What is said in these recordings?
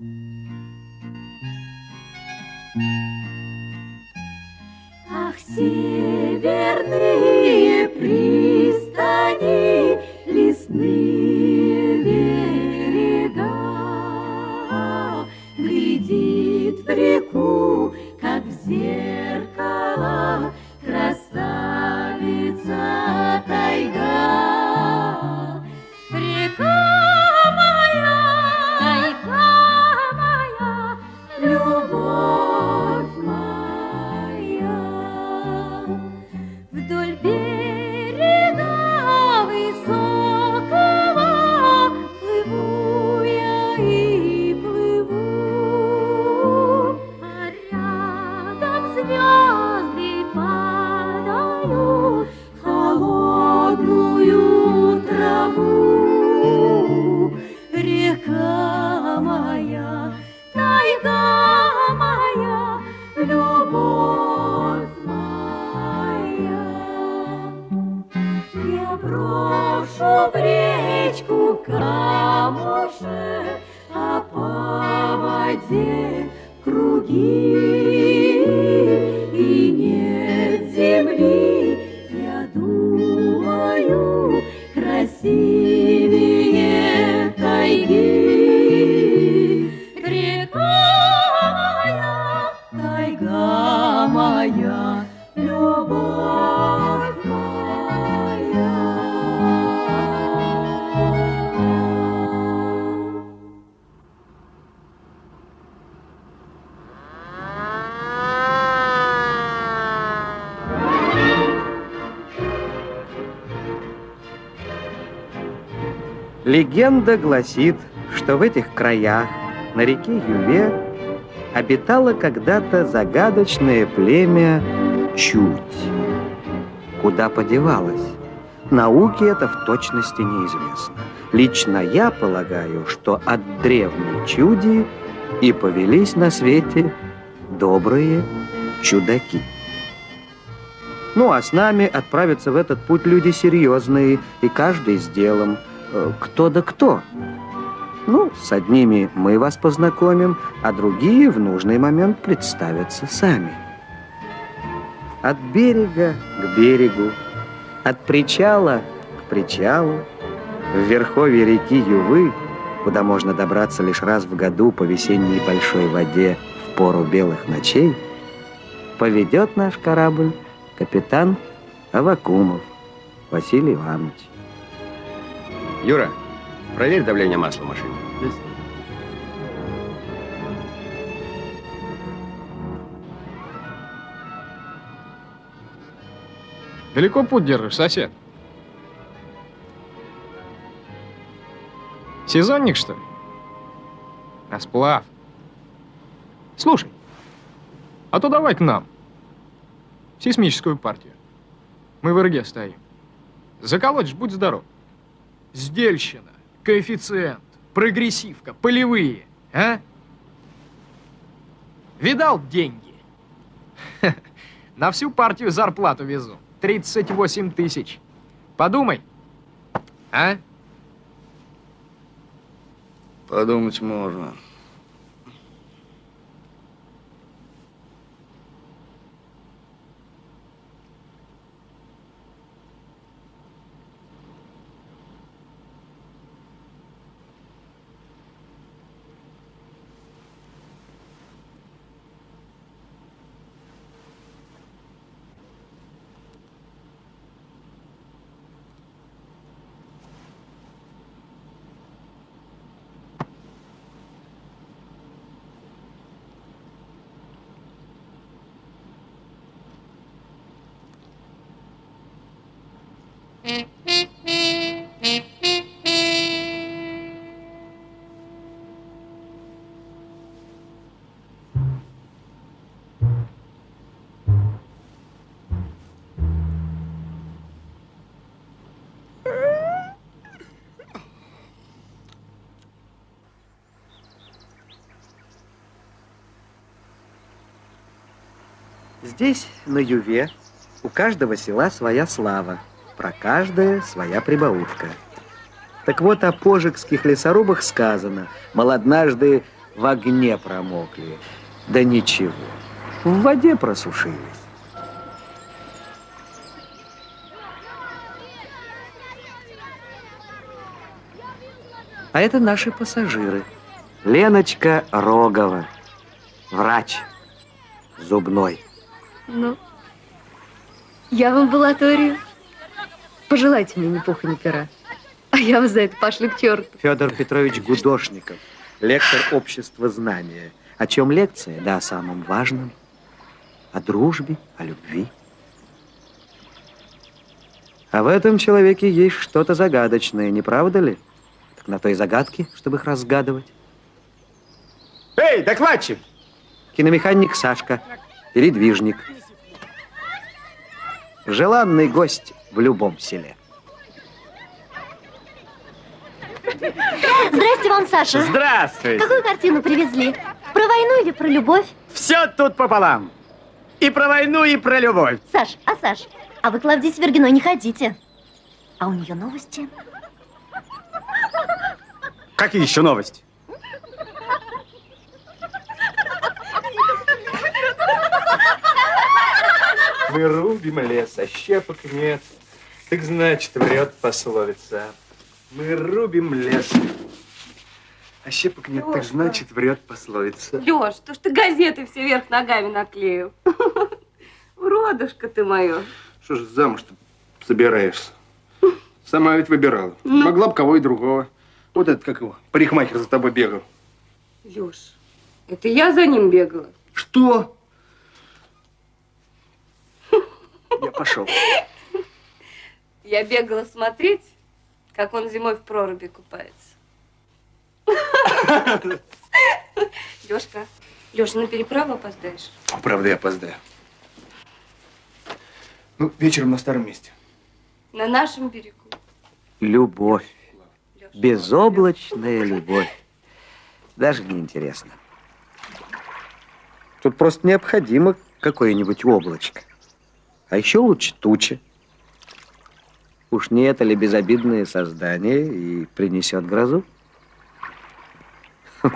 Ах, Легенда гласит, что в этих краях, на реке Юве, обитало когда-то загадочное племя Чуть. Куда подевалось? Науке это в точности неизвестно. Лично я полагаю, что от древней чуди и повелись на свете добрые чудаки. Ну, а с нами отправятся в этот путь люди серьезные, и каждый с делом. Кто да кто. Ну, с одними мы вас познакомим, а другие в нужный момент представятся сами. От берега к берегу, от причала к причалу, в верховье реки Ювы, куда можно добраться лишь раз в году по весенней большой воде в пору белых ночей, поведет наш корабль капитан Авакумов Василий Иванович. Юра, проверь давление масла в машине. Далеко путь держишь, сосед? Сезонник, что ли? На сплав. Слушай, а то давай к нам. В сейсмическую партию. Мы в РГ стоим. Заколоть ж, будь здоров. Сдельщина, коэффициент, прогрессивка, полевые, а? Видал деньги? На всю партию зарплату везу. 38 тысяч. Подумай. А? Подумать можно. Здесь, на Юве, у каждого села своя слава, про каждое своя прибаутка. Так вот, о пожикских лесорубах сказано, мол, однажды в огне промокли. Да ничего, в воде просушились. А это наши пассажиры. Леночка Рогова, врач, зубной. Ну, я в амбулаторию. Пожелайте мне ни пуха, ни пера. А я вас за это пошлю к черту. Федор Петрович Гудошников, лектор общества знания. О чем лекция? Да о самом важном. О дружбе, о любви. А в этом человеке есть что-то загадочное, не правда ли? Так на той загадке, чтобы их разгадывать. Эй, докладчик! Киномеханик Сашка, передвижник. Желанный гость в любом селе. Здрасте вам, Саша. Здравствуйте! Какую картину привезли? Про войну или про любовь? Все тут пополам. И про войну, и про любовь. Саш, а Саш, а вы к Клавдии Свергиной не ходите. А у нее новости. Какие еще новости? Мы рубим лес, а щепок нет. Так значит, врет пословица. Мы рубим лес, а щепок нет, так значит, врет пословица. Леш, то что ты газеты все вверх ногами наклеил. Уродушка ты мое. Что ж замуж-то собираешься? Сама ведь выбирала. Ну. Могла бы кого и другого. Вот этот, как его, парикмахер за тобой бегал. Леш, это я за ним бегала. Что? Я пошел. Я бегала смотреть, как он зимой в проруби купается. Лешка, Леша, на переправу опоздаешь? Правда, я опоздаю. Ну, вечером на старом месте. На нашем берегу. Любовь. Леша. Безоблачная любовь. Даже не интересно. Тут просто необходимо какое-нибудь облачко. А еще лучше туча. Уж не это ли безобидное создание и принесет грозу?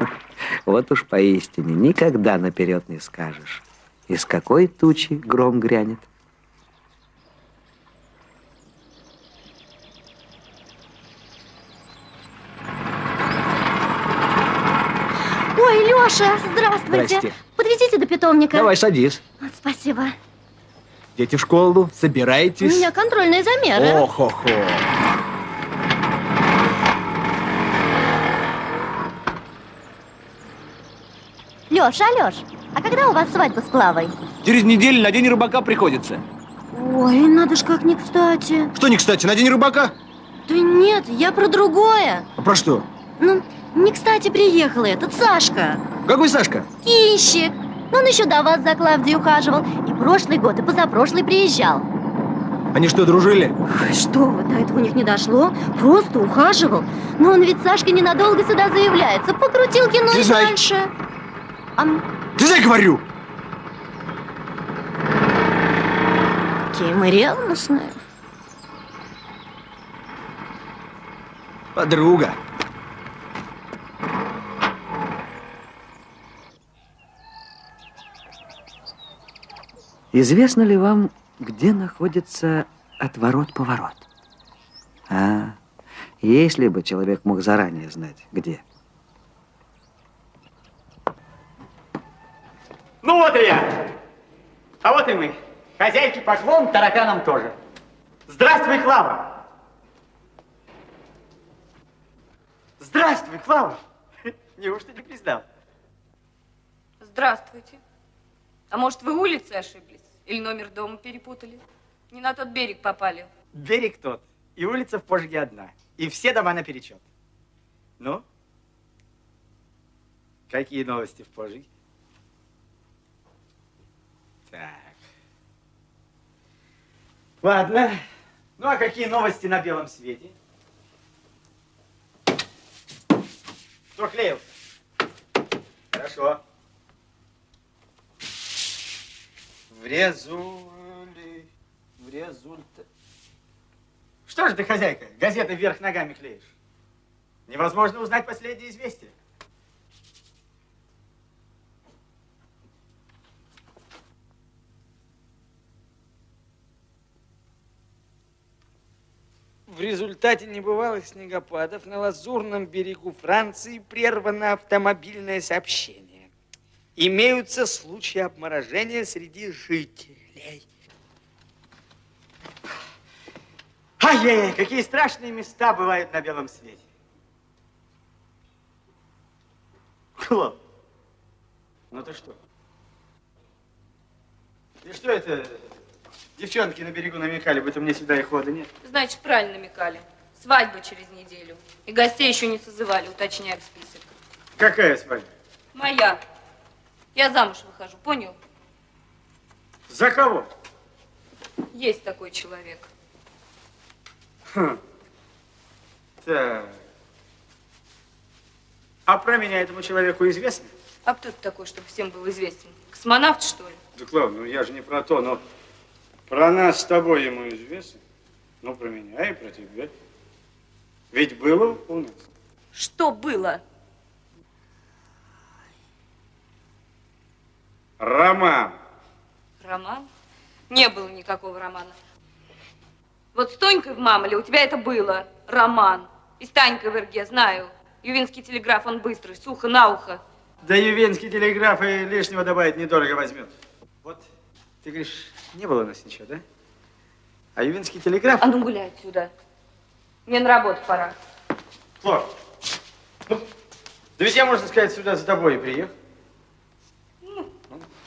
Вот уж поистине никогда наперед не скажешь, из какой тучи гром грянет. Ой, Леша, здравствуйте. Здрасте. Подвезите до питомника. Давай, садись. Вот, спасибо. Дети в школу, У собирайтесь. меня контрольные замеры. Ох-хо-хо. Леша, Алеш, а когда у вас свадьба с Клавой? Через неделю на день рыбака приходится. Ой, надо ж как не кстати. Что не кстати, на день рыбака? Да нет, я про другое. А про что? Ну, не кстати приехал этот Сашка. Какой Сашка? Кинщик. Он еще до вас за Клавдией ухаживал. И прошлый год, и позапрошлый приезжал. Они что, дружили? Ой, Что вы, до этого у них не дошло? Просто ухаживал. Но он ведь Сашка ненадолго сюда заявляется. Покрутил кино и Слезай. дальше. А я говорю! какие мы ревностные. Подруга. Известно ли вам, где находится отворот-поворот? А, если бы человек мог заранее знать, где. Ну вот и я. А вот и мы. Хозяйки поклон, тараканам тоже. Здравствуй, Клава. Здравствуй, Клава. Неужто не признал? Здравствуйте. А может, вы улицы ошиблись? Или номер дома перепутали? Не на тот берег попали. Берег тот, и улица в Пожге одна. И все дома наперечет. Ну? Какие новости в Пожге? Так. Ладно. Ну, а какие новости на белом свете? Кто клеил? Хорошо. в резули... в результа... Что же ты, хозяйка, газеты вверх ногами клеишь? Невозможно узнать последние известия. В результате небывалых снегопадов на лазурном берегу Франции прервано автомобильное сообщение. Имеются случаи обморожения среди жителей. Ай-яй-яй, какие страшные места бывают на белом свете. Клоп, ну ты что? И что это? Девчонки на берегу намекали, будто мне сюда и хода нет. Значит, правильно намекали. Свадьба через неделю. И гостей еще не созывали, уточняю список. Какая свадьба? Моя. Я замуж выхожу, понял? За кого? Есть такой человек. Хм. Так. А про меня этому человеку известно? А кто ты такой, чтобы всем был известен? Космонавт, что ли? Да, Клав, ну я же не про то, но про нас с тобой ему известно. Ну, про меня и про тебя. Ведь было у нас. Что было? Роман. Роман? Не было никакого романа. Вот с Тонькой в Мамоле у тебя это было. Роман. И с Танькой в Ирге, знаю. Ювинский телеграф, он быстрый, сухо на ухо. Да Ювенский телеграф и лишнего добавить недорого возьмет. Вот, ты говоришь, не было у нас ничего, да? А Ювинский телеграф... А ну гуляй отсюда. Мне на работу пора. Флор, ну, да ведь я, можно сказать, сюда за тобой и приехал.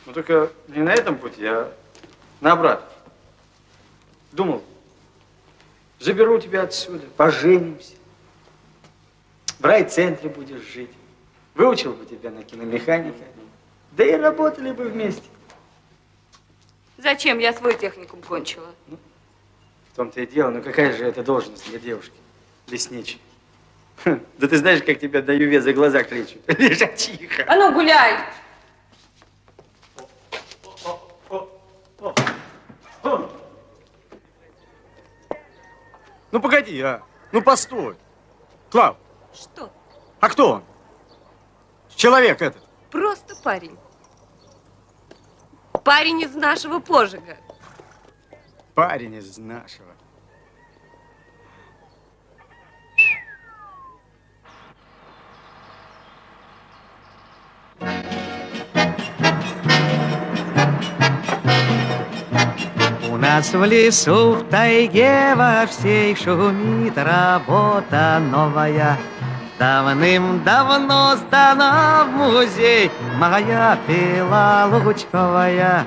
Ну, ну, только не на этом пути, а на обратно. Думал, заберу тебя отсюда, поженимся. В райцентре будешь жить. Выучил бы тебя на киномеханика. Да и работали бы вместе. Зачем? Я свой техникум кончила. В том-то и дело, ну какая же это должность для девушки? Лесничий. Хм, Да ты знаешь, как тебя до Юве за глаза кличут? Лежачиха. А ну гуляй! Ну погоди, а. Ну постой. Клав, Что? а кто он? Человек этот. Просто парень. Парень из нашего пожига. Парень из нашего. Нас в лесу, в тайге во всей шумит работа новая. Давным-давно сдана в музей моя пила лучковая.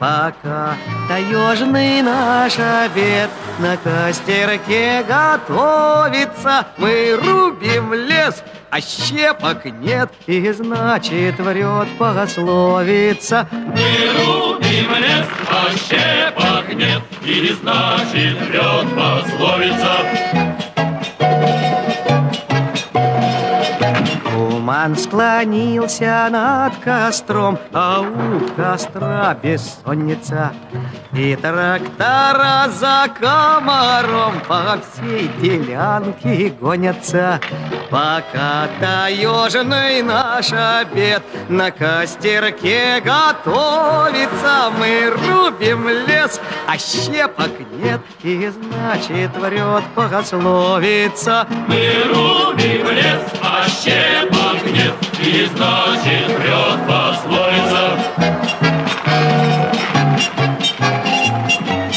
Пока таежный наш обед на костерке готовится, мы рубим лес, а щепок нет, и значит врет пословица. Мы рубим лес, а щепок нет, и значит врет пословица. Туман склонился над костром, а у костра бессонница. И трактора за комаром по всей делянке гонятся. Пока таежный наш обед на костерке готовится, мы рубим лес, а щепок нет, и значит врет пословица. Мы рубим лес, а щепок нет, и значит врет пословица.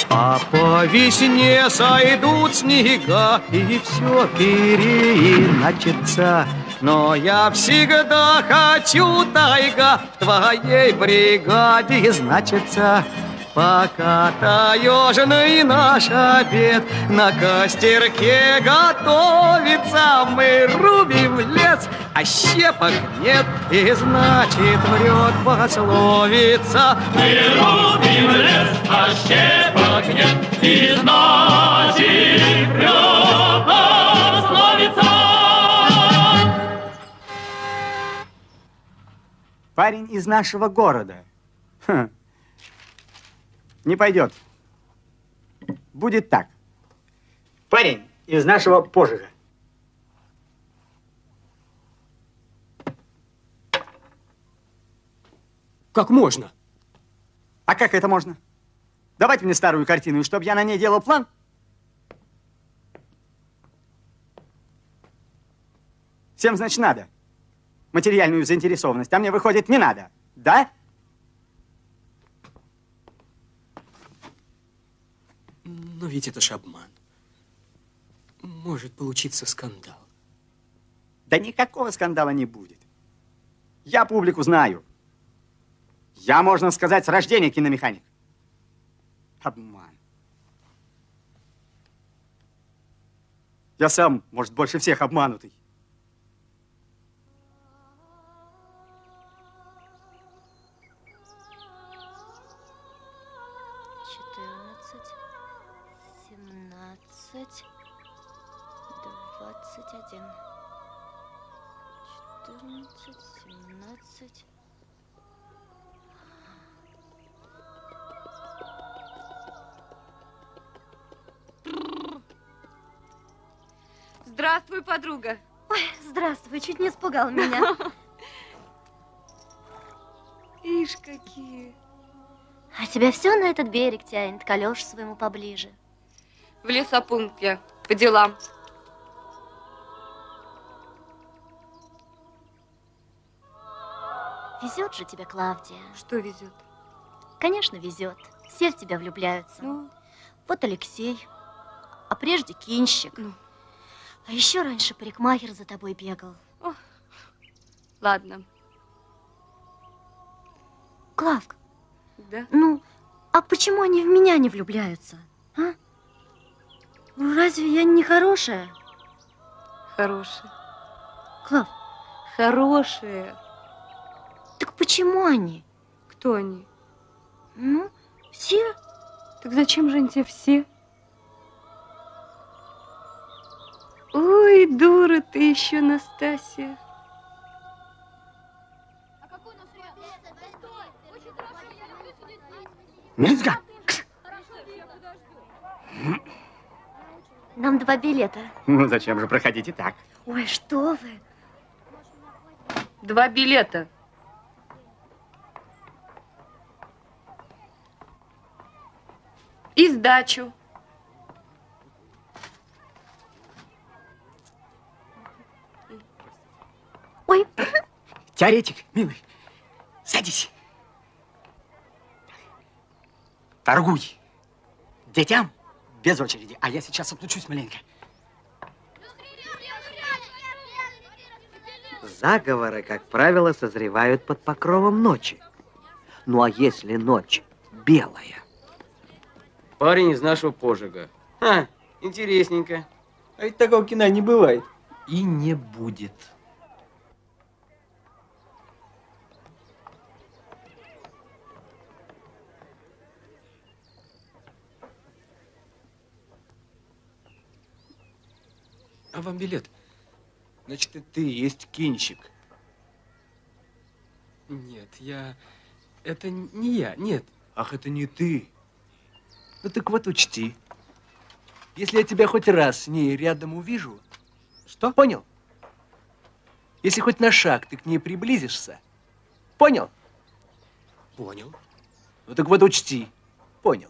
А по весне сойдут снега, и все переиначится. Но я всегда хочу, тайга, в твоей бригаде значится. Пока таежный наш обед на костерке готовится, мы рубим лес, а щепок нет, и значит врет пословица. Мы рубим лес, а щепок нет, и значит врет пословица. Парень из нашего города. Хм. Не пойдет. Будет так. Парень из нашего пожига. Как можно? А как это можно? Давайте мне старую картину, чтобы я на ней делал план. Всем, значит, надо. Материальную заинтересованность. А мне выходит, не надо. Да? Но ведь это ж обман. Может получиться скандал. Да никакого скандала не будет. Я публику знаю. Я, можно сказать, с рождения киномеханик. Обман. Я сам, может, больше всех обманутый. Подруга. Ой, здравствуй, чуть не испугал меня. Ишь, какие. А тебя все на этот берег тянет, к Алёше своему поближе. В лесопункт я, по делам. Везет же тебе, Клавдия. Что везет? Конечно, везет. Все в тебя влюбляются. Ну? Вот Алексей, а прежде кинщик. Ну. А еще раньше парикмахер за тобой бегал. Ладно. Клавка, Да? ну, а почему они в меня не влюбляются? А? Ну, разве я не хорошая? Хорошие. Клав, Хорошие. так почему они? Кто они? Ну, все. Так зачем же они тебе все? Ой, дура ты еще, Настасья. Мельзга! Нам два билета. Ну, зачем же, проходите так. Ой, что вы. Два билета. И сдачу. Ой, Теоретик, милый, садись. Торгуй. Детям без очереди. А я сейчас отлучусь маленько. Заговоры, как правило, созревают под покровом ночи. Ну а если ночь белая? Парень из нашего пожига. А, интересненько. А ведь такого кино не бывает. И не будет. Вам билет? Значит, и ты есть кинчик. Нет, я... Это не я, нет. Ах, это не ты. Ну так вот учти. Если я тебя хоть раз с ней рядом увижу... Что? Понял? Если хоть на шаг ты к ней приблизишься, понял? Понял. Ну так вот учти. Понял.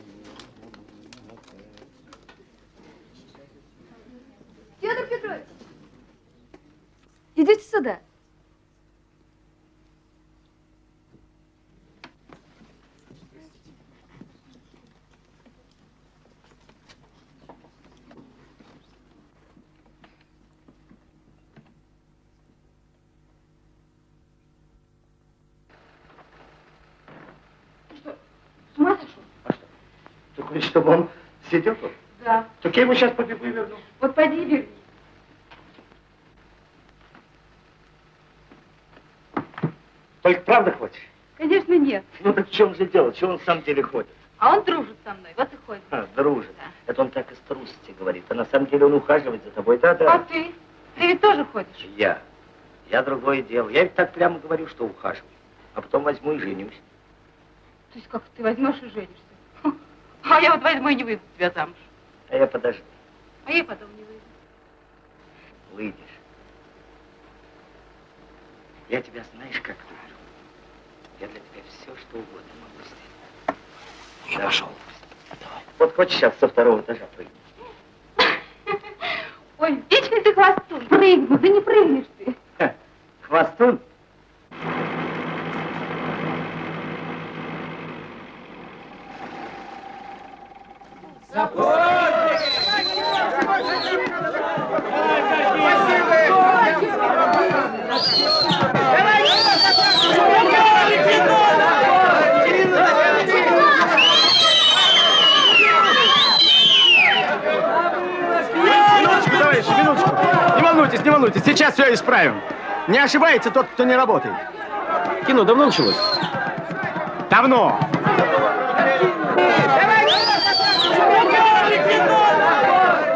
Петрович, идите сюда. Ты хочешь, чтобы он сидел тут? Да. Так я его сейчас побегу и верну. Вот пойди и верни. Только правда хочешь? Конечно, нет. Ну так в чем же дело? Чего он в самом деле ходит? А он дружит со мной, вот и ходит. А, дружит. Это он так из трусости говорит. А на самом деле он ухаживает за тобой. Да-да. А ты? Ты ведь тоже ходишь? Я. Я другое дело. Я ведь так прямо говорю, что ухаживаю. А потом возьму и женюсь. То есть как ты возьмешь и женишься? А я вот возьму и не выйду тебя замуж. А я подожду. А я потом не выйду. Выйдешь. Я тебя знаешь, как люблю. Я для тебя все, что угодно могу сделать. Я да. пошел. Давай. Вот хочешь сейчас со второго этажа прыгнуть? Ой, вечный ты хвостун. Прыгну, да не прыгнешь ты. Ха, хвостун? Минуточку, товарищи, минуточку. Не волнуйтесь, не волнуйтесь, сейчас все исправим. Не ошибается тот, кто не работает. Кино давно началось? Давно.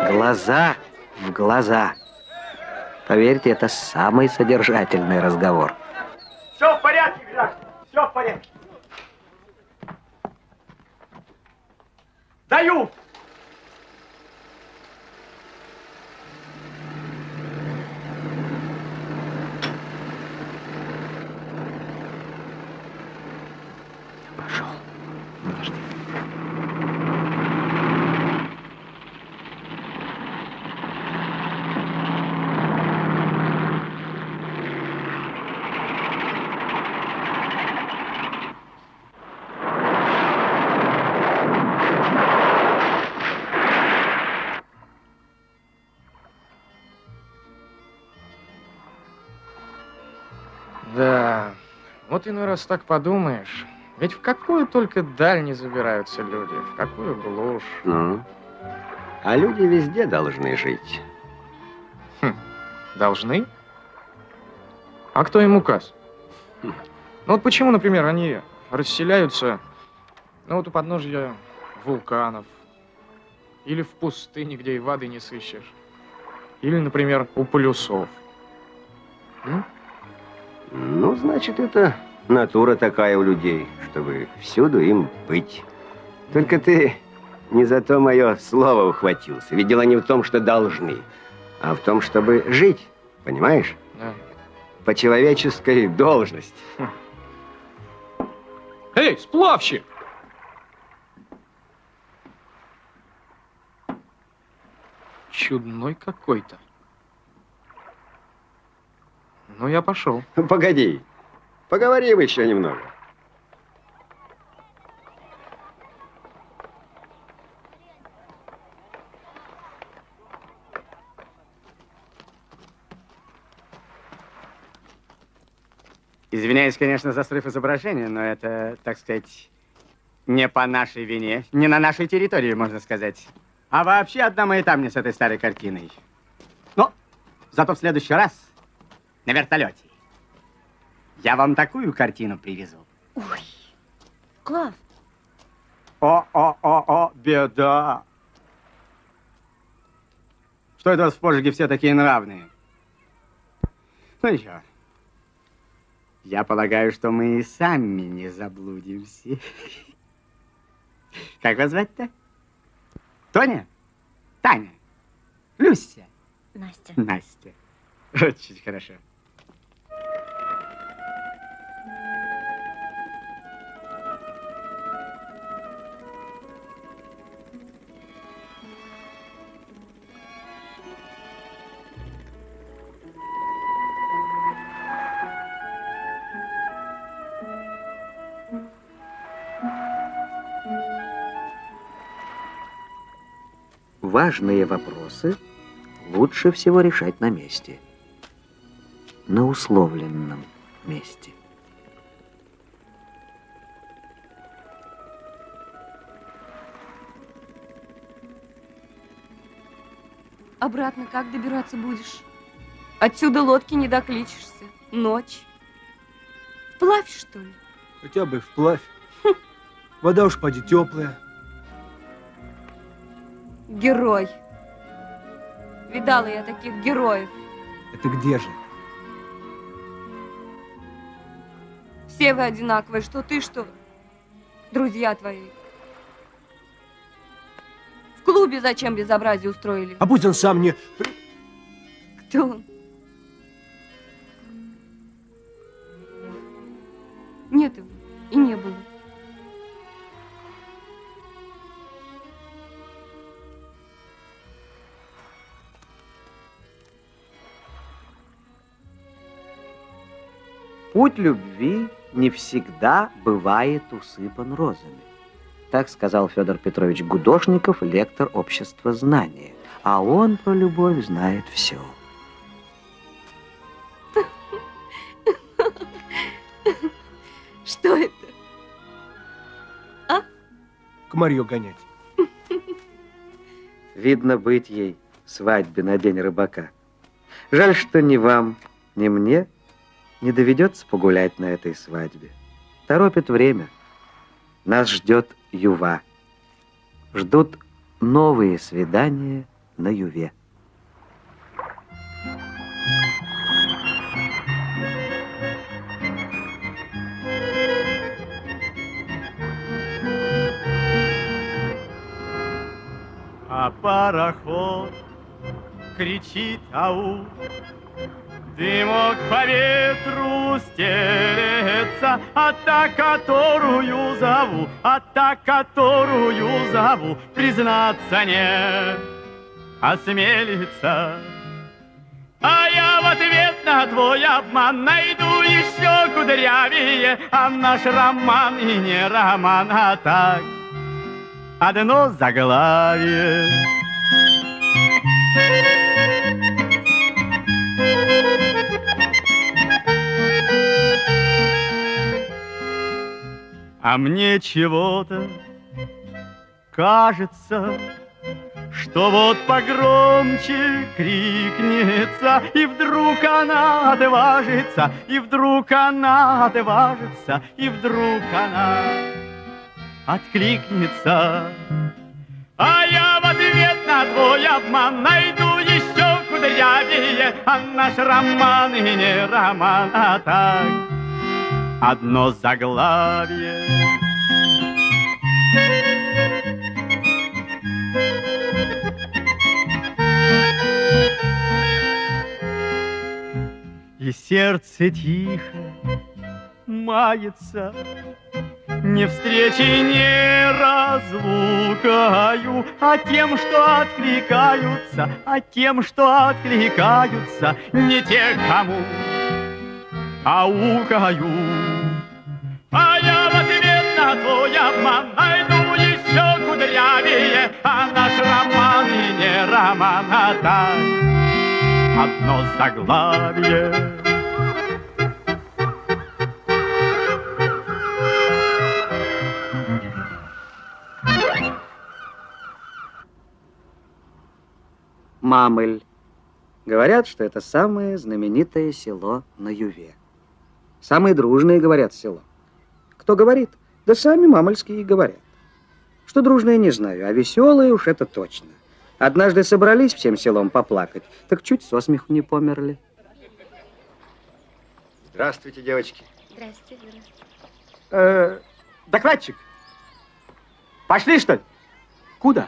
Глаза в глаза. Поверьте, это самый содержательный разговор. Все в порядке, граждане, все в порядке. Даю. Вот иной раз так подумаешь. Ведь в какую только даль не забираются люди, в какую глушь. Ну, а люди везде должны жить. Должны? А кто им указ? Ну вот почему, например, они расселяются, ну вот у подножья вулканов, или в пустыне, где и воды не сыщешь, или, например, у полюсов. М? Ну, значит, это натура такая у людей, чтобы всюду им быть. Только ты не за то мое слово ухватился. Ведь дело не в том, что должны, а в том, чтобы жить, понимаешь? Да. По человеческой должности. Эй, сплавщик! Чудной какой-то. Ну, я пошел. Погоди, поговорим еще немного. Извиняюсь, конечно, за срыв изображения, но это, так сказать, не по нашей вине, не на нашей территории, можно сказать. А вообще одна маята мне с этой старой картиной. Но зато в следующий раз на вертолете я вам такую картину привезу. Ой, Клав, О-о-о-о, беда. Что это у вас в Пожиге все такие нравные? Ну ничего. Я полагаю, что мы и сами не заблудимся. Как вас звать-то? Тоня? Таня? Люся? Настя. Настя. Очень хорошо. Важные вопросы лучше всего решать на месте. На условленном месте. Обратно как добираться будешь? Отсюда лодки не докличешься. Ночь. Вплавь, что ли? Хотя бы вплавь. Вода уж поди теплая. Герой. Видала я таких героев. Это где же? Все вы одинаковые, что ты, что друзья твои. В клубе зачем безобразие устроили? А пусть он сам не... Кто он? Путь любви не всегда бывает усыпан розами. Так сказал Федор Петрович Гудошников, лектор общества знания. А он про любовь знает все. Что это? Комарье гонять. Видно быть ей свадьбе на день рыбака. Жаль, что ни вам, ни мне не доведется погулять на этой свадьбе. Торопит время. Нас ждет юва. Ждут новые свидания на юве. А пароход кричит ау, Дымок по ветру стелется, А та, которую зову, а та, которую зову, Признаться не осмелится. А я в ответ на твой обман найду еще кудрявее, А наш роман и не роман, а так одно заглавие. А мне чего-то кажется, что вот погромче крикнется, и вдруг она отважится, и вдруг она отважится, и вдруг она откликнется. А я в ответ на твой обман найду еще кудрявее, а наш роман и не роман, а так одно заглавие. И сердце тихо мается, не встречи, не разлукаю, а тем, что откликаются, а тем, что откликаются, не те, кому аукаю. А я в ответ на твой обман найду еще кудрявее, а наш роман и не роман, а так одно заглавие. Мамыль. Говорят, что это самое знаменитое село на Юве. Самые дружные, говорят, село. Кто говорит? Да сами мамольские и говорят. Что дружные, не знаю, а веселые уж это точно. Однажды собрались всем селом поплакать, так чуть со смеху не померли. Здравствуйте, девочки. Здрасте, здрасте. Э, докладчик, пошли, что ли? Куда?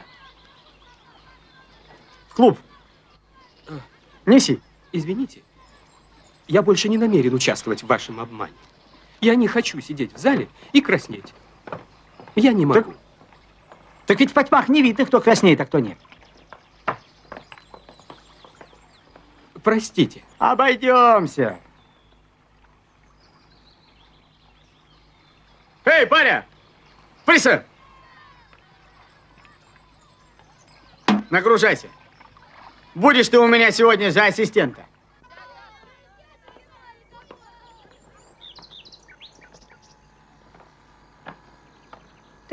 В клуб. Неси. Извините, я больше не намерен участвовать в вашем обмане. Я не хочу сидеть в зале и краснеть. Я не могу. Так ведь в потьмах не видно, кто краснеет, а кто нет. Простите. Обойдемся. Эй, паря! Приса! Нагружайся. Будешь ты у меня сегодня за ассистента.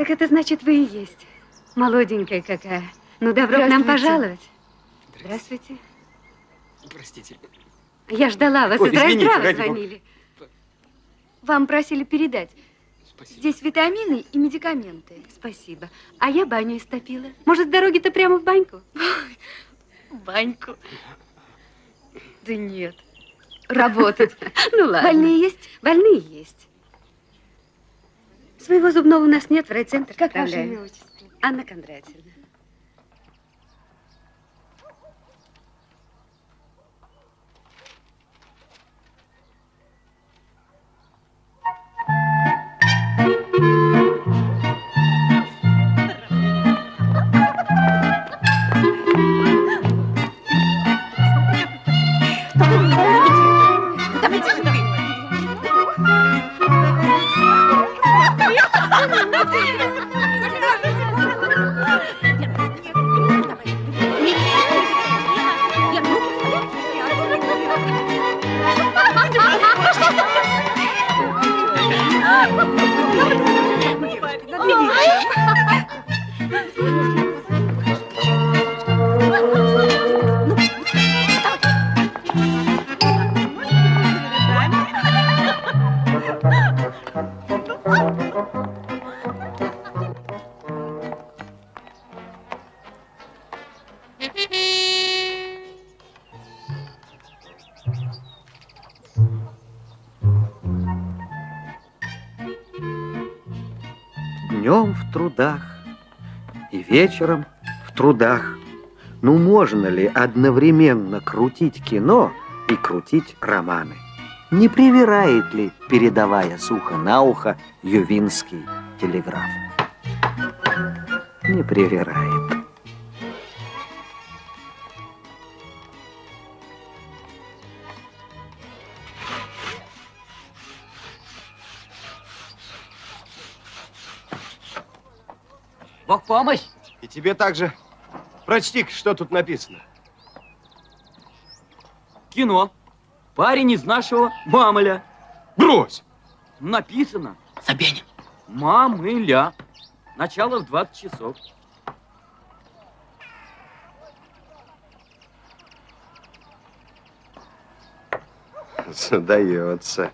Так это значит, вы и есть. Молоденькая какая. Ну, добро к нам пожаловать. Здравствуйте. Простите. Я ждала вас. Ой, Из Райздрава звонили. Вам просили передать. Здесь витамины и медикаменты. Спасибо. А я баню истопила. Может, с дороги-то прямо в баньку? В баньку. Да нет. Работать. Ну ладно. Больные есть? Больные есть. Своего зубного у нас нет, в райцентр Как ваше имя, отчество? Анна Кондратьевна. Днем в трудах и вечером в трудах. Ну, можно ли одновременно крутить кино и крутить романы? Не привирает ли, передавая сухо на ухо, Ювинский телеграф? Не привирает. Помощь! И тебе также. прочти что тут написано. Кино. Парень из нашего Мамыля. Брось! Написано. Собянин. Мамыля. Начало в 20 часов. Задается.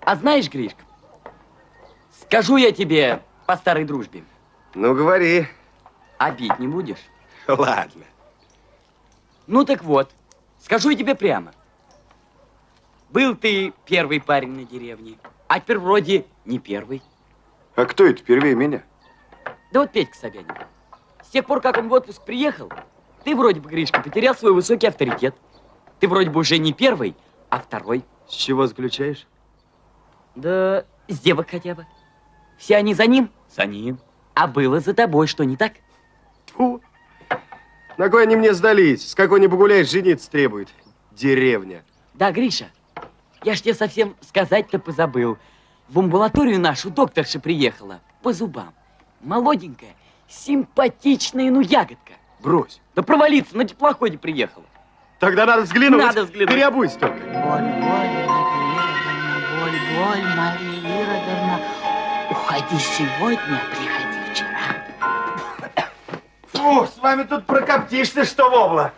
А знаешь, Гришка, скажу я тебе по старой дружбе. Ну, говори. Обид не будешь? Ладно. Ну так вот, скажу я тебе прямо. Был ты первый парень на деревне, а теперь вроде не первый. А кто это первее меня? Да вот Петька Собянин. С тех пор, как он в отпуск приехал, ты вроде бы, Гришка, потерял свой высокий авторитет. Ты вроде бы уже не первый, а второй. С чего заключаешь? Да с девок хотя бы. Все они за ним? За ним. А было за тобой, что не так? Фу. На кой они мне сдались? С какой не погуляешь, жениться требует. Деревня. Да, Гриша, я ж тебе совсем сказать-то позабыл. В амбулаторию нашу докторша приехала по зубам. Молоденькая, симпатичная, ну ягодка. Брось. Да провалиться, на теплоходе приехала. Тогда надо взглянуть. Надо взглянуть. Переобуйся только. Боль, боль, Мария Иродовна, уходи сегодня, приходи. Фу, с вами тут прокоптишься, что вобла.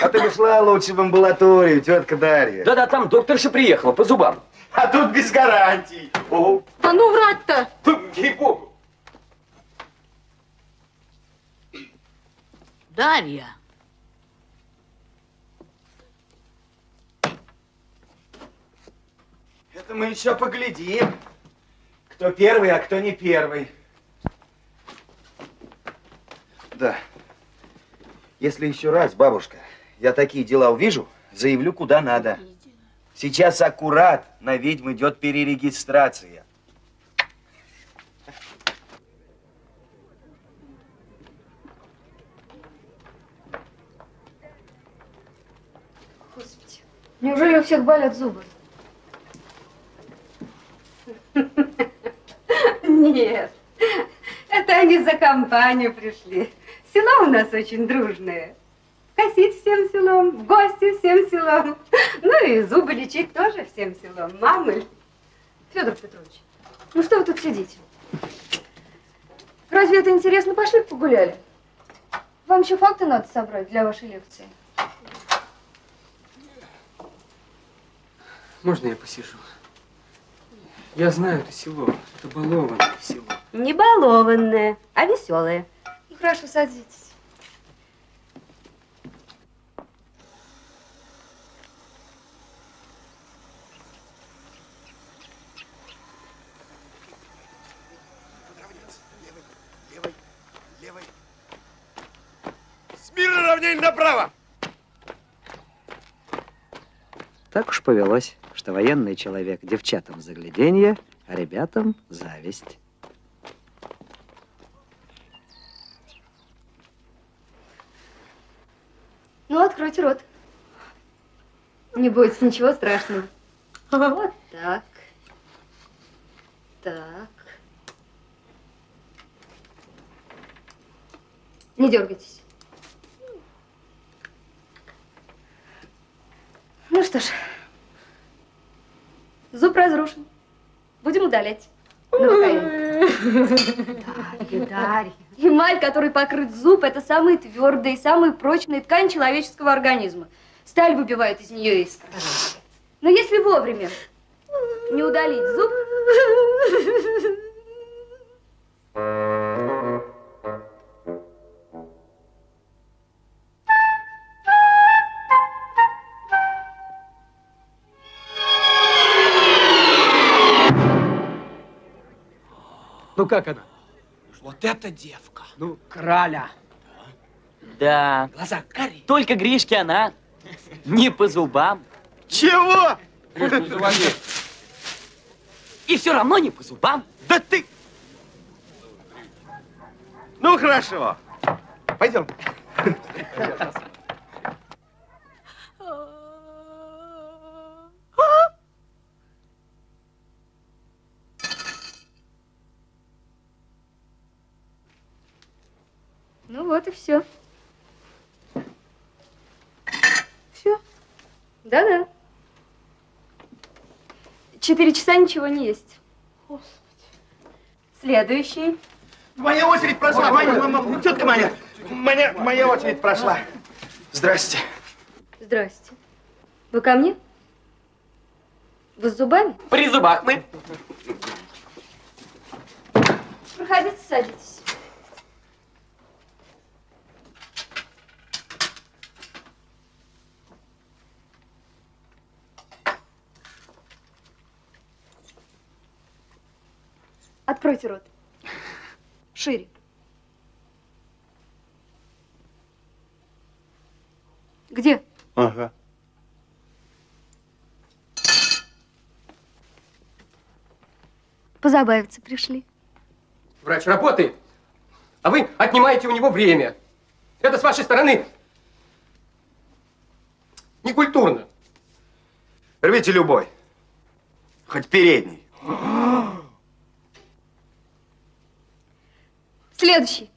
А ты бы шла лучше в амбулаторию, тетка Дарья. Да-да, там докторша приехала по зубам. А тут без гарантий. О, Да ну врать-то! Ей-богу. Дарья, это мы еще поглядим. Кто первый, а кто не первый. Да. Если еще раз, бабушка, я такие дела увижу, заявлю куда надо. Сейчас аккурат на ведьм идет перерегистрация. Господи, неужели у всех болят зубы? Нет, это они за компанию пришли. Село у нас очень дружное. Косить всем селом, в гости всем селом. Ну и зубы лечить тоже всем селом. Мамы. Федор Петрович, ну что вы тут сидите? Разве это интересно? Пошли погуляли. Вам еще факты надо собрать для вашей лекции. Можно я посижу? Я знаю это село. Это балованное село. Не балованное, а веселое. Хорошо, садитесь. Смирно равнение направо! Так уж повелось, что военный человек девчатам загляденье, а ребятам зависть. Ну, откройте рот. Не бойтесь, ничего страшного. Вот так. Так. Не дергайтесь. Ну что ж, зуб разрушен. Будем удалять. Дарья, Дарья. Эмаль, который покрыт зуб, это самые твердые, самые прочные ткань человеческого организма. Сталь выбивает из нее искры. Но если вовремя не удалить зуб, Ну как она? Вот эта девка. Ну, краля. Да. Глаза карие. Только Гришке она не по зубам. Чего? И все равно не по зубам. Да ты... Ну, хорошо. Пойдем. ну вот и. Все? Да-да. Четыре часа ничего не есть. Следующий. Моя очередь прошла. Моя, моя, тетка моя. Моя, моя очередь прошла. Здрасте. Здрасте. Вы ко мне? Вы с зубами? При зубах мы. Проходите, садитесь. Откройте рот. Шире. Где? Ага. Позабавиться пришли. Врач работает, а вы отнимаете у него время. Это с вашей стороны некультурно. Рвите любой. Хоть передний. Следующий.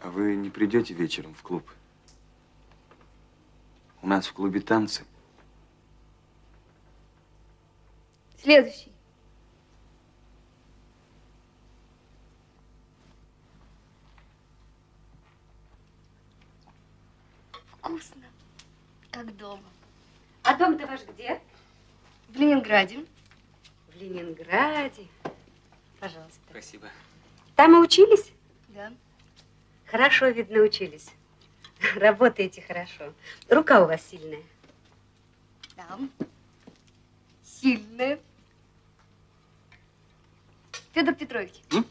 А вы не придете вечером в клуб? У нас в клубе танцы. Следующий. Вкусно. Как дома. А дом-то ваш где? В Ленинграде. В Ленинграде. Пожалуйста. Спасибо. Там и учились? Да. Хорошо, видно, учились. Работаете хорошо. Рука у вас сильная. Да. Сильная. Федор Петрович, М?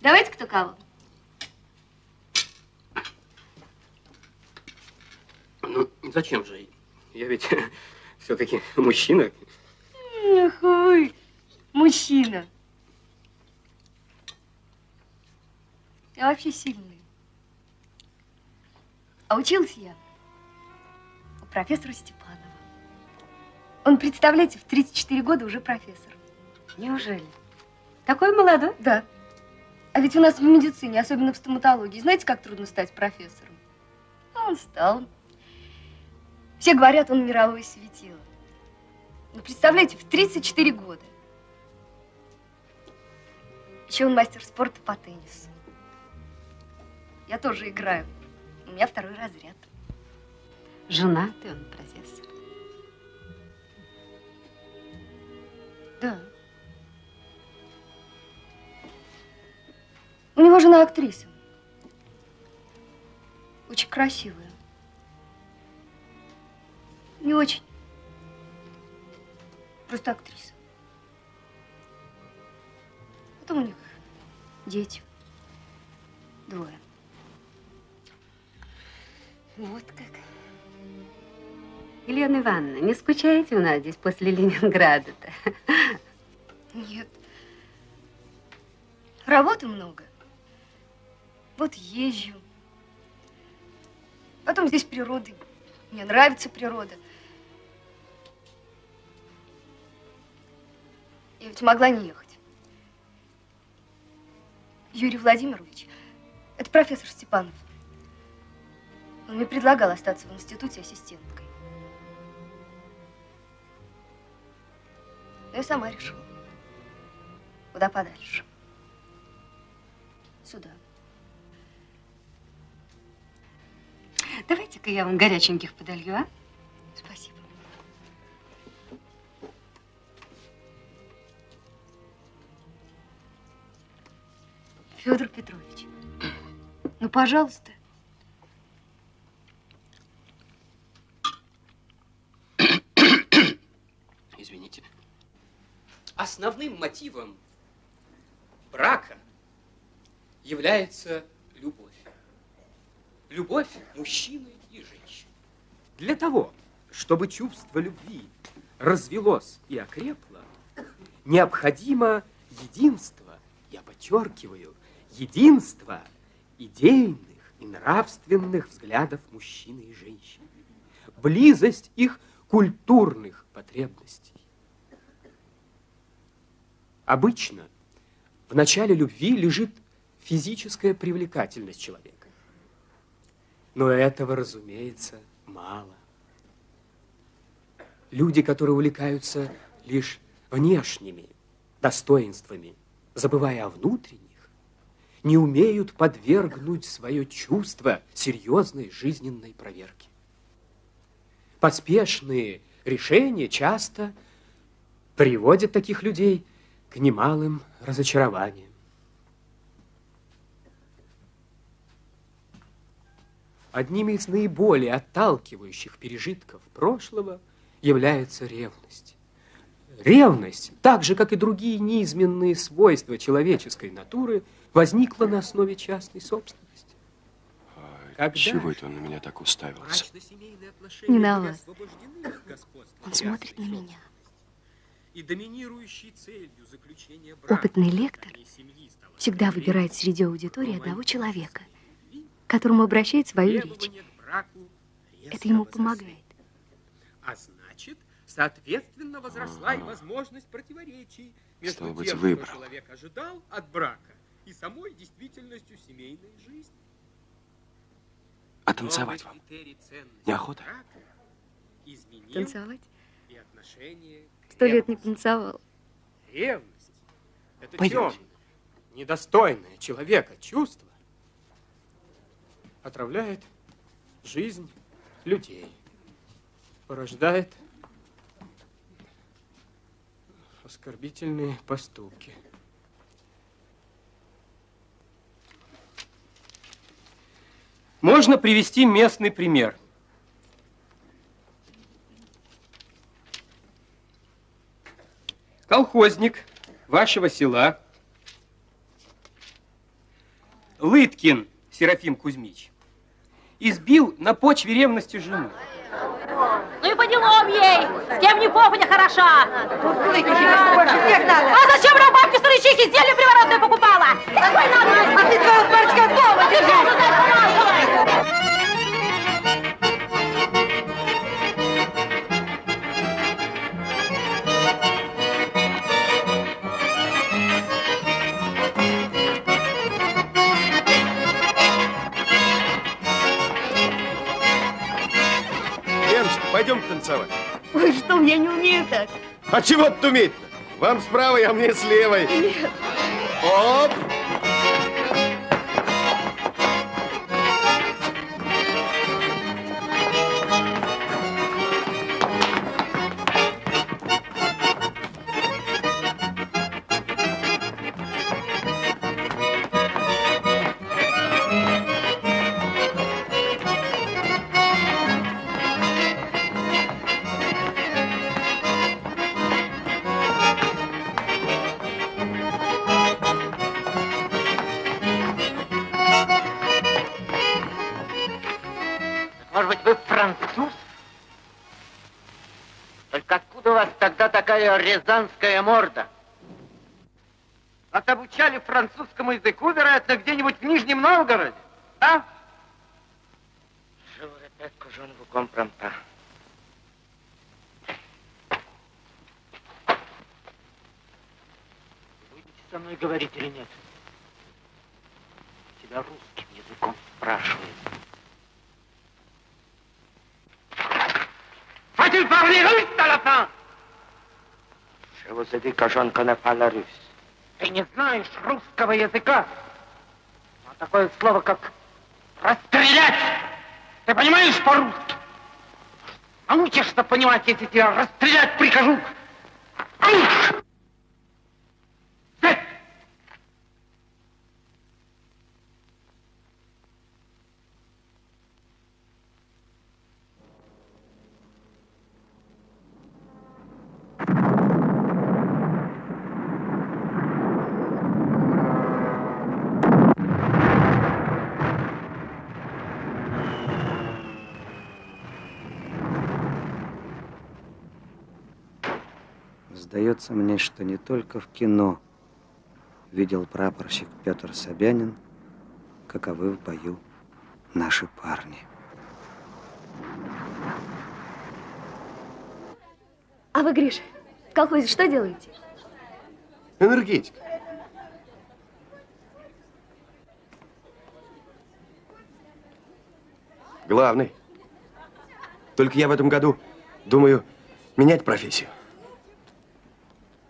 давайте кто кого. Ну, зачем же? Я ведь все-таки мужчина. Эх вы, мужчина. Я вообще сильный. А училась я у профессора Степанова. Он, представляете, в 34 года уже профессор. Неужели? Такой молодой? Да. А ведь у нас в медицине, особенно в стоматологии, знаете, как трудно стать профессором? А он стал. Все говорят, он мировое светило. Ну, представляете, в 34 года. Еще он мастер спорта по теннису. Я тоже играю. У меня второй разряд. Женатый он, профессор. Да. У него жена актриса. Очень красивая. Не очень. Просто актриса. Потом у них дети. Двое. Вот как. Елена Ивановна, не скучаете у нас здесь после Ленинграда-то? Нет. Работы много. Вот езжу. Потом здесь природа. Мне нравится природа. Я ведь могла не ехать. Юрий Владимирович, это профессор Степанов. Он мне предлагал остаться в институте ассистенткой. Но я сама решила. Куда подальше. Сюда. Давайте-ка я вам горяченьких подолью, а? Спасибо. Федор Петрович, ну, пожалуйста. Извините. Основным мотивом брака является любовь. Любовь мужчины и женщины. Для того, чтобы чувство любви развелось и окрепло, необходимо единство, я подчеркиваю, единство идейных и нравственных взглядов мужчины и женщины, близость их культурных потребностей. Обычно в начале любви лежит физическая привлекательность человека. Но этого, разумеется, мало. Люди, которые увлекаются лишь внешними достоинствами, забывая о внутренних, не умеют подвергнуть свое чувство серьезной жизненной проверке. Поспешные решения часто приводят таких людей к немалым разочарованиям. Одними из наиболее отталкивающих пережитков прошлого является ревность. Ревность, так же, как и другие неизменные свойства человеческой натуры, возникла на основе частной собственности. Когда Чего это он на меня так уставился? Не на вас. Он смотрит на меня. И доминирующей целью заключения Опытный лектор всегда выбирает среди аудитории одного человека, к которому обращает свою речь. Это ему помогает. А значит, соответственно, возросла и возможность противоречий между Стало быть, тем, выбрал. что человек ожидал от брака, и самой действительностью семейной жизни. А танцевать вам? Неохота? Танцевать? и отношение к Сто лет не танцевал. Ревность – это Пойдемте. темное, недостойное человека чувство, отравляет жизнь людей, порождает оскорбительные поступки. Можно привести местный пример. Колхозник вашего села Лыткин Серафим Кузьмич избил на почве ревности жену. Ну и по делам ей, с кем не попадя хороша. А зачем нам бабки старычихи зелье приворотное покупала? Какой надо? А ты твоего старичка дома держи. Пойдем танцевать. Ой, что, я не умею так. А чего тут уметь-то? Вам с правой, а мне с левой. Нет. Оп! Такая рязанская морда? Вас обучали французскому языку, вероятно, где-нибудь в Нижнем Новгороде, а? Je vous répète que je ne vous comprends pas. Будете со мной говорить или нет? Тебя русским языком спрашивают. Faut-il parler russe à la fin? Connais pas la russe. Ты не знаешь русского языка? А такое слово, как расстрелять. Ты понимаешь по-русски? Научишься понимать, если тебя расстрелять прикажу. Сдается мне, что не только в кино видел прапорщик Петр Собянин, каковы в бою наши парни. А вы, Гриша, в колхозе что делаете? Энергетика. Главный. Только я в этом году думаю менять профессию.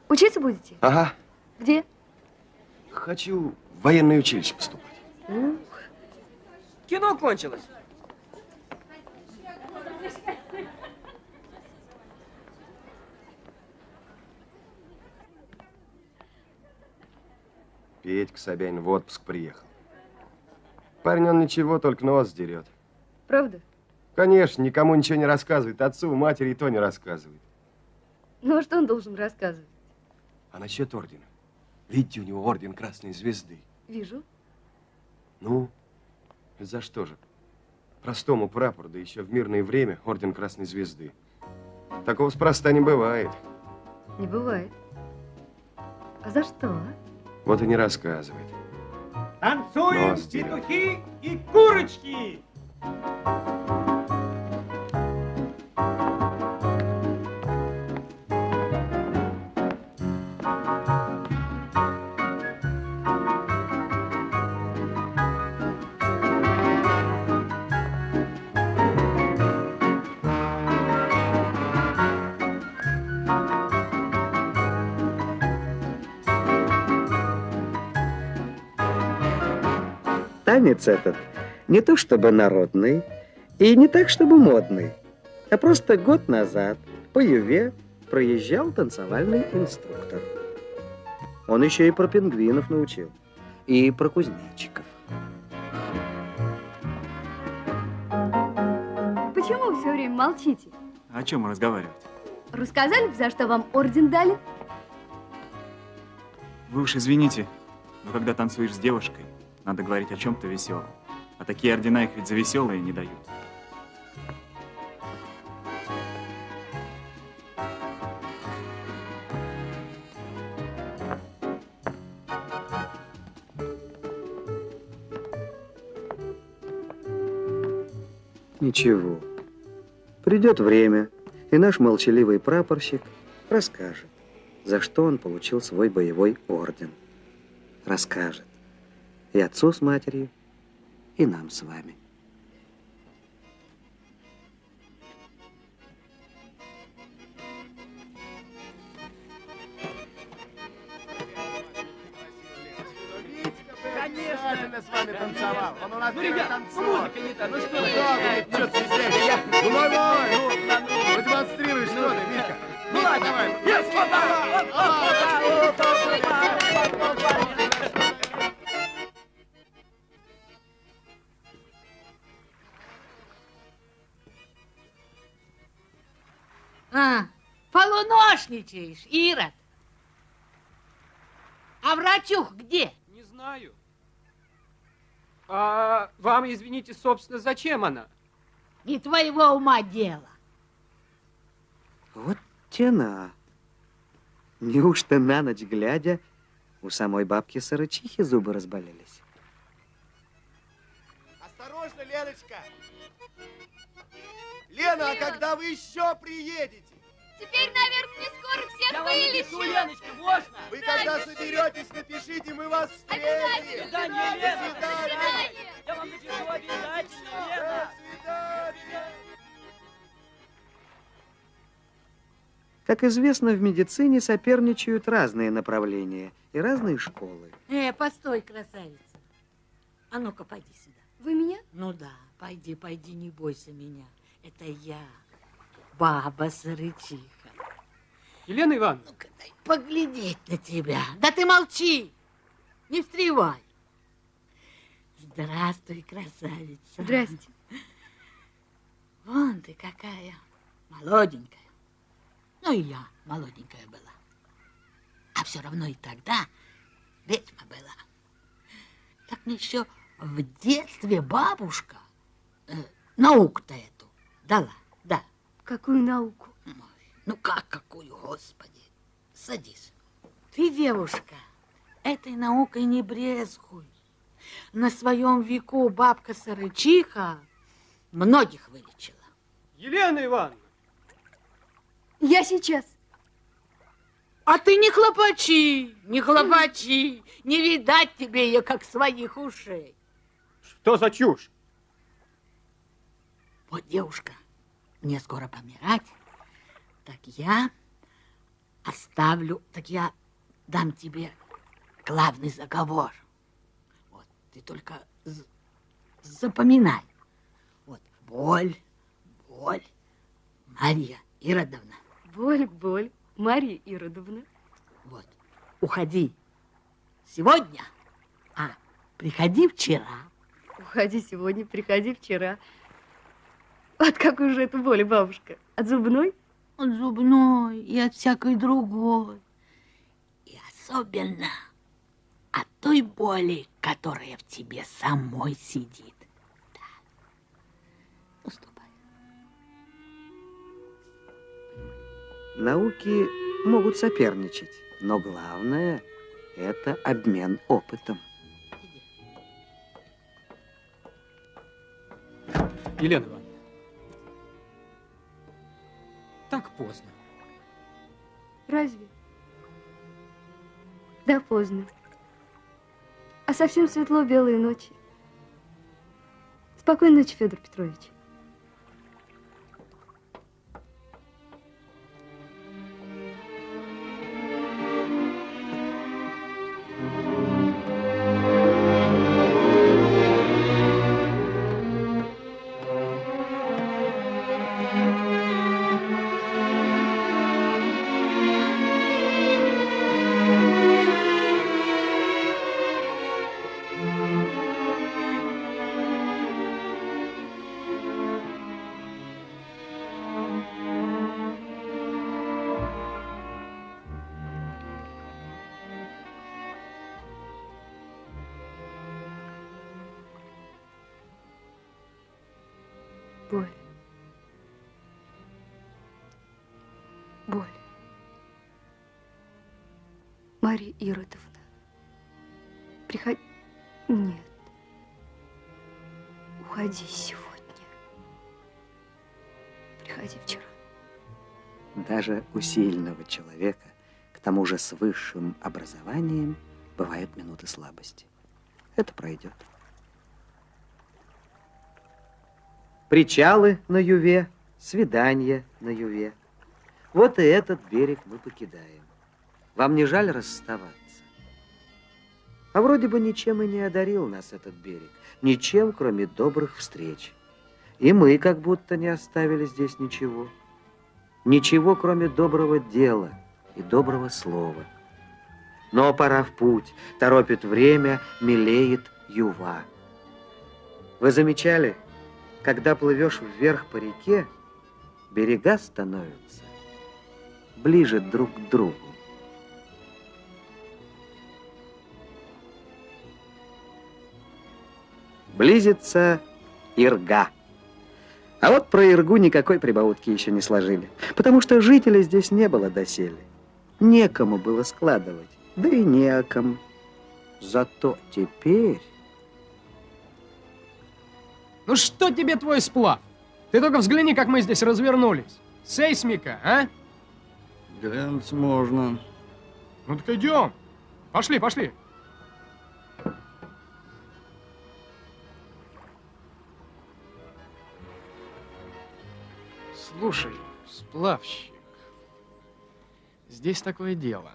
Учиться будете? Ага. Где? Хочу в военное училище поступать. Кино кончилось. Петька Собянин в отпуск приехал. Парень он ничего, только нос дерет. Правда? Конечно, никому ничего не рассказывает. Отцу, матери и то не рассказывает. Ну, а что он должен рассказывать? А насчет ордена? Видите, у него орден Красной Звезды. Вижу. Ну, за что же? Простому прапору, да еще в мирное время, орден Красной Звезды. Такого спроста не бывает. Не бывает. А за что, а? Вот и не рассказывает. Танцуем, петухи и курочки! Танец этот не то чтобы народный и не так чтобы модный, а просто год назад по Юве проезжал танцевальный инструктор. Он еще и про пингвинов научил, и про кузнечиков. Почему вы все время молчите? О чем разговаривать? Рассказали за что вам орден дали? Вы уж извините, но когда танцуешь с девушкой, надо говорить о чем-то веселом. А такие ордена их ведь за веселые не дают. Ничего. Придет время, и наш молчаливый прапорщик расскажет, за что он получил свой боевой орден. Расскажет. И отцу с матерью, и нам с вами. Конечно, с вами танцевал. Он у нас Ну, ребят, танцор. ну, музыка не та, ну что вы? Что ты? Я- Ну, давай, ну, продемонстрируй, что ты, Мишка. Ну, давай, давай. А, полуношничаешь, Ирод. А врачух где? Не знаю. А вам, извините, собственно, зачем она? Не твоего ума дело. Вот тена. Неужто на ночь глядя у самой бабки сорочихи зубы разболелись? Осторожно, Леночка! Лена, а когда вы еще приедете? Теперь, наверное, не скоро всех Я вам вылечу. напишу, Леночка, можно? Вы Да, когда соберетесь, напишите, мы вас встретим. Обязательно. До свидания, Лена. До свидания. Я вам напишу обязательно, Лена. До свидания. Как известно, в медицине соперничают разные направления и разные школы. Э, постой, красавица. А ну-ка, пойди сюда. Вы меня? Ну да, пойди, пойди, не бойся меня. Это я, баба Сырычиха. Елена Ивановна. Поглядеть на тебя. Да ты молчи, не встревай. Здравствуй, красавица. Здрасте. Вон ты какая молоденькая. Ну и я молоденькая была. А все равно и тогда ведьма была. Так мне еще в детстве бабушка э, науку-то эту дала, да. Какую науку? Ну как какую, господи. Садись. Ты, девушка, этой наукой не брезгуй. На своем веку бабка Сарычиха многих вылечила. Елена Ивановна. Я сейчас. А ты не хлопачи, не хлопачи. Не видать тебе ее, как своих ушей. Что за чушь? Вот, девушка, мне скоро помирать, так я оставлю, так я дам тебе главный заговор. Вот, ты только запоминай. Вот, боль, боль, Марья Иродовна. Боль, боль. Марья Иродовна. Вот, уходи сегодня, а приходи вчера. Уходи сегодня, приходи вчера. От какой же это боли, бабушка? От зубной? От зубной и от всякой другой. И особенно от той боли, которая в тебе самой сидит. Науки могут соперничать, но главное – это обмен опытом. Елена Так поздно. Разве? Да, поздно. А совсем светло белые ночи. Спокойной ночи, Федор Петрович. Марья Иродовна. Приходи... Нет. Уходи сегодня. Приходи вчера. Даже у сильного человека, к тому же с высшим образованием, бывают минуты слабости. Это пройдет. Причалы на Юве, свидания на Юве. Вот и этот берег мы покидаем. Вам не жаль расставаться? А вроде бы ничем и не одарил нас этот берег. Ничем, кроме добрых встреч. И мы как будто не оставили здесь ничего. Ничего, кроме доброго дела и доброго слова. Но пора в путь, торопит время, мелеет юва. Вы замечали, когда плывешь вверх по реке, берега становятся ближе друг к другу. Близится Ирга. А вот про Иргу никакой прибаутки еще не сложили, потому что жителей здесь не было доселе. Некому было складывать, да и не о ком. Зато теперь... Ну что тебе твой сплав? Ты только взгляни, как мы здесь развернулись. Сейсмика, а? Глянуть можно. Ну так идем. Пошли, пошли. Слушай, сплавщик, здесь такое дело.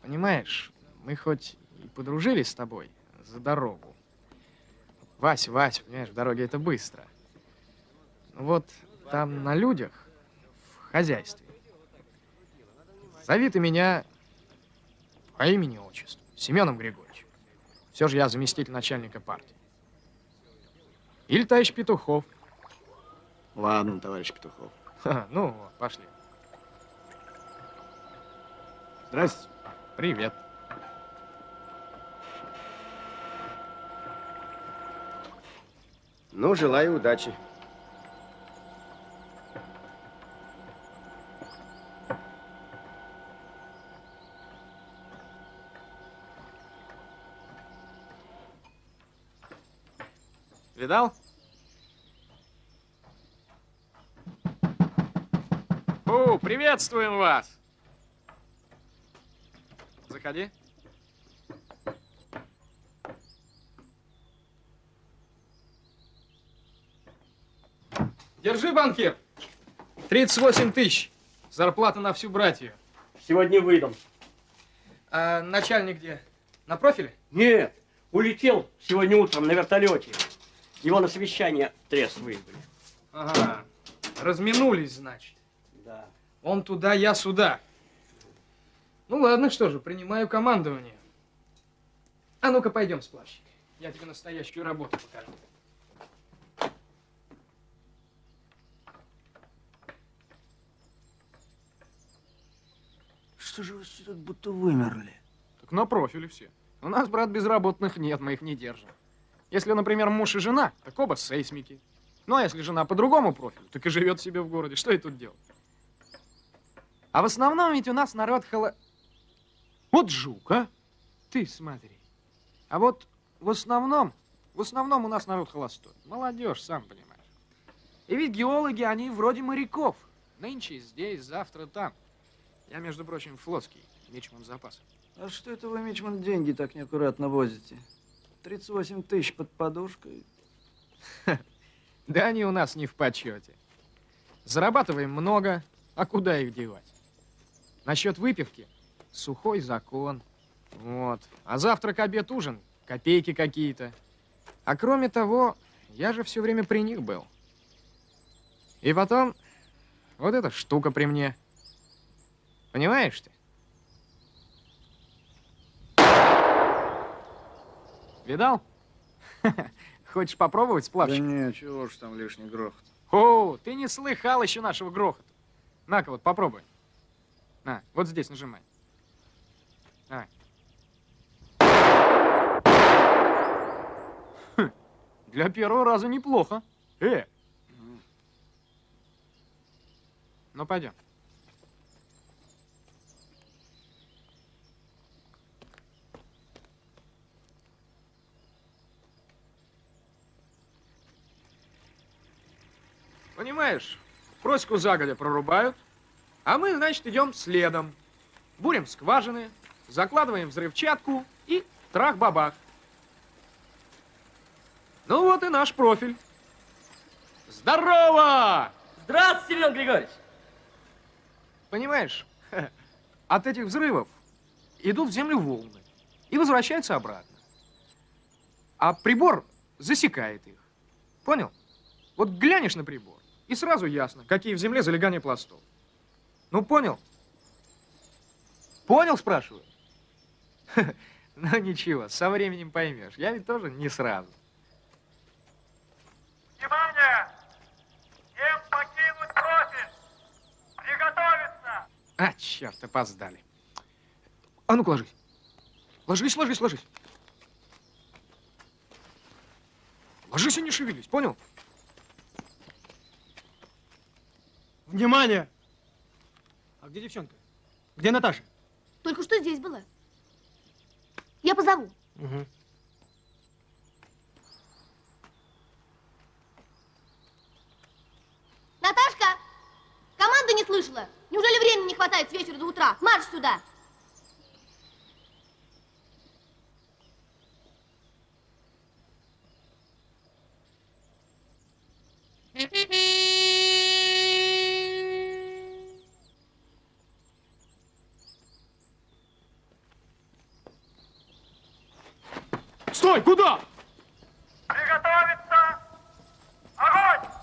Понимаешь, мы хоть и подружились с тобой за дорогу. Вась, Вась, понимаешь, в дороге это быстро. Вот там на людях, в хозяйстве, зови ты меня по имени отчеству, Семеном Григорьевичем. Все же я заместитель начальника партии. Или товарищ Петухов. Ладно, товарищ Петухов. Ха, ну пошли. Здрасте. Привет. Ну, желаю удачи. Видал? О, приветствуем вас! Заходи. Держи, банкир. 38 тысяч. Зарплата на всю братью. Сегодня выйдем. А начальник где? На профиле? Нет, улетел сегодня утром на вертолете. Его на совещание трес вызвали. Ага. Разминулись, значит. Он туда, я сюда. Ну ладно, что же, принимаю командование. А ну-ка, пойдем, сплавщик. Я тебе настоящую работу покажу. Что же вы все тут будто вымерли? Так на профиле все. У нас, брат, безработных нет, мы их не держим. Если, например, муж и жена, так оба сейсмики. Ну, а если жена по другому профилю, так и живет себе в городе. Что и тут делать? А в основном ведь у нас народ холо... Вот жук, а? Ты смотри. А вот в основном, в основном у нас народ холостой. Молодежь, сам понимаешь. И ведь геологи, они вроде моряков. Нынче здесь, завтра там. Я, между прочим, флотский, мичман запаса. А что это вы, Мичман, деньги так неаккуратно возите? 38 тысяч под подушкой. Да они у нас не в почете. Зарабатываем много, а куда их девать? Насчет выпивки – сухой закон. Вот. А завтрак, обед, ужин – копейки какие-то. А кроме того, я же все время при них был. И потом, вот эта штука при мне. Понимаешь ты? Видал? Хочешь попробовать сплавщик? Да не, чего ж там лишний грохот. О, ты не слыхал еще нашего грохота. На-ка вот, попробуй. На, вот здесь нажимай. Давай. Хм, Для первого раза неплохо. Э. Ну, пойдем. Понимаешь, просеку загодя прорубают, а мы, значит, идем следом. Бурим скважины, закладываем взрывчатку и трах-бабах. Ну вот и наш профиль. Здорово! Здравствуйте, Семен Григорьевич! Понимаешь, от этих взрывов идут в землю волны и возвращаются обратно. А прибор засекает их. Понял? Вот глянешь на прибор, и сразу ясно, какие в земле залегания пластов. Ну, понял? Понял, спрашиваю? Ну, ничего, со временем поймешь. Я ведь тоже не сразу. Внимание! Всем покинуть профиль! Приготовиться! А, черт, опоздали. А ну-ка, ложись. Ложись, ложись, ложись. Ложись и не шевелись, понял? Внимание! А где девчонка? Где Наташа? Только что здесь была. Я позову. Угу. Наташка! Команды не слышала? Неужели времени не хватает с вечера до утра? Марш сюда! Стой! Куда? Приготовиться! Огонь!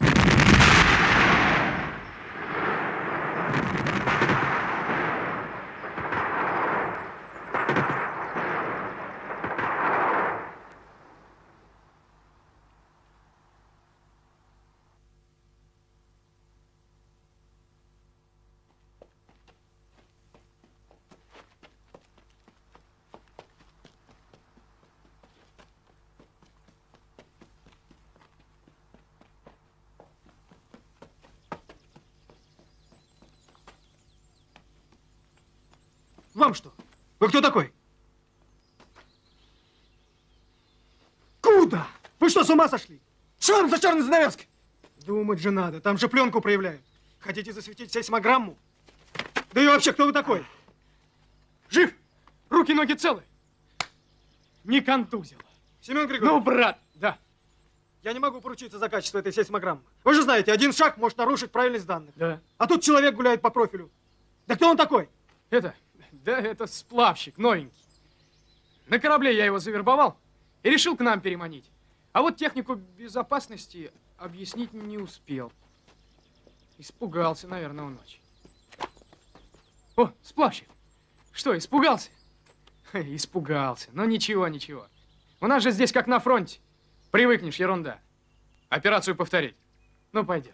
Вам что? Вы кто такой? Куда? Вы что, с ума сошли? Что там за черный занавески? Думать же надо, там же пленку проявляют. Хотите засветить сейсмограмму? Да и вообще, кто вы такой? Жив? Руки, ноги целы? Не контузил. Семен Григорьевич. Ну, брат, да. Я не могу поручиться за качество этой сейсмограммы. Вы же знаете, один шаг может нарушить правильность данных. Да. А тут человек гуляет по профилю. Да кто он такой? Это, да это сплавщик, новенький. На корабле я его завербовал и решил к нам переманить. А вот технику безопасности объяснить не успел. Испугался, наверное, он ночь. О, сплавщик. Что, испугался? Испугался. Но ничего, ничего. У нас же здесь как на фронте. Привыкнешь, ерунда. Операцию повторить. Ну, пойдем.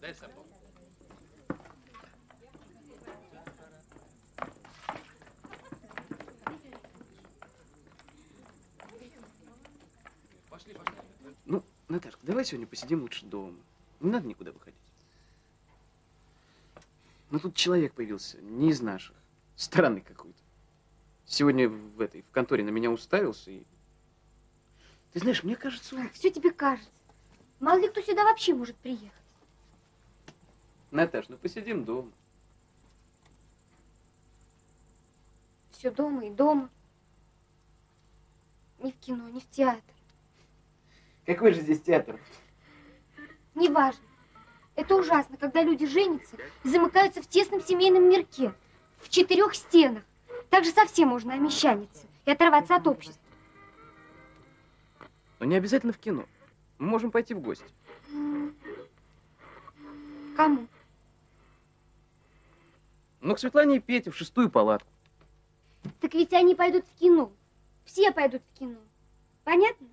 Дай. Наташка, давай сегодня посидим лучше дома. Не надо никуда выходить. Ну, тут человек появился, не из наших. Странный какой-то. Сегодня в этой, в конторе на меня уставился и... Ты знаешь, мне кажется, он... Все тебе кажется. Мало ли кто сюда вообще может приехать. Наташ, ну посидим дома. Все дома и дома. Ни в кино, ни в театр. Какой же здесь театр? Неважно. Это ужасно, когда люди женятся и замыкаются в тесном семейном мирке, в четырех стенах. Так же совсем можно омещаниться и оторваться от общества. Но не обязательно в кино. Мы можем пойти в гости. Кому? Ну, к Светлане и Пете в шестую палатку. Так ведь они пойдут в кино. Все пойдут в кино. Понятно?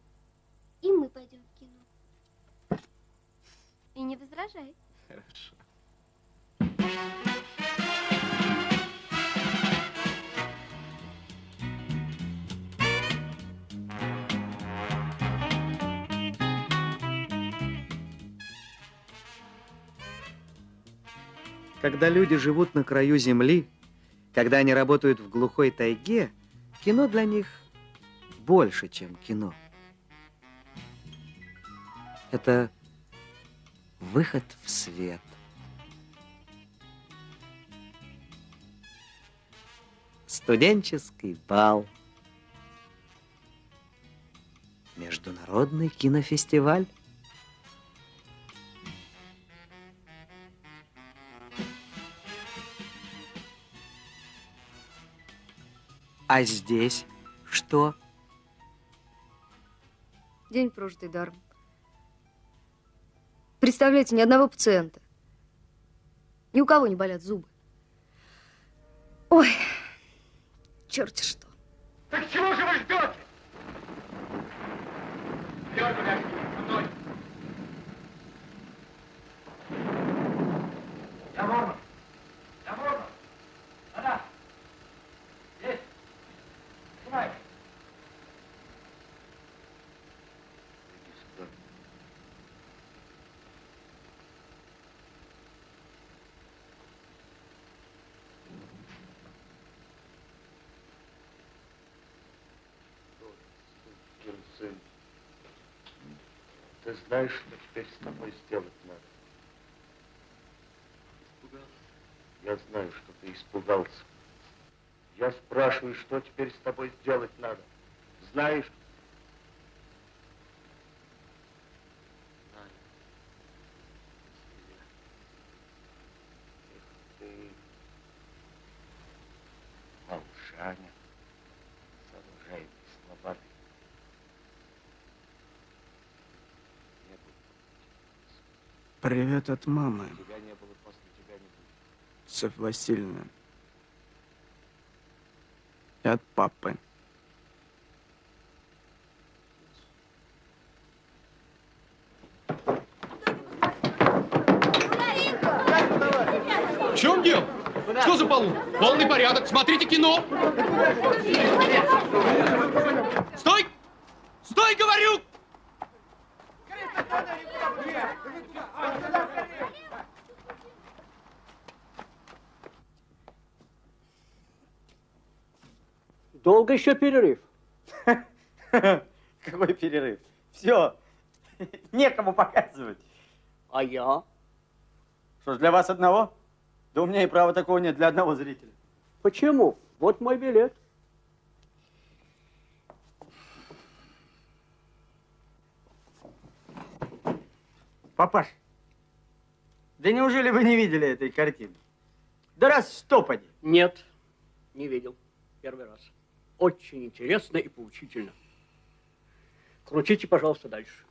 И мы пойдем в кино. И не возражай. Хорошо. Когда люди живут на краю земли, когда они работают в глухой тайге, кино для них больше, чем кино. Это выход в свет. Студенческий бал. Международный кинофестиваль. А здесь что? День прожитый даром. Представляете, ни одного пациента. Ни у кого не болят зубы. Ой, черти что. Так чего же вы ждете? Я Морман. Я Морман. Да-да. Есть. Снимай. Ты знаешь, что теперь с тобой сделать надо? Испугался? Я знаю, что ты испугался. Я спрашиваю, что теперь с тобой сделать надо? Знаешь? Знаю. Если я- Эх ты, молчание, сооружаемый словами. Не было Привет от мамы. Софья Васильевна. И от папы. В чем дело? Что за полу? Полный порядок. Смотрите кино. Стой! Стой, говорю! Долго еще перерыв? Какой перерыв? Все, некому показывать. А я? Что ж, для вас одного? Да у меня и права такого нет для одного зрителя. Почему? Вот мой билет. Папаш, да неужели вы не видели этой картины? Да раз сто поди. Нет, не видел. Первый раз. Очень интересно и поучительно. Крутите, пожалуйста, дальше.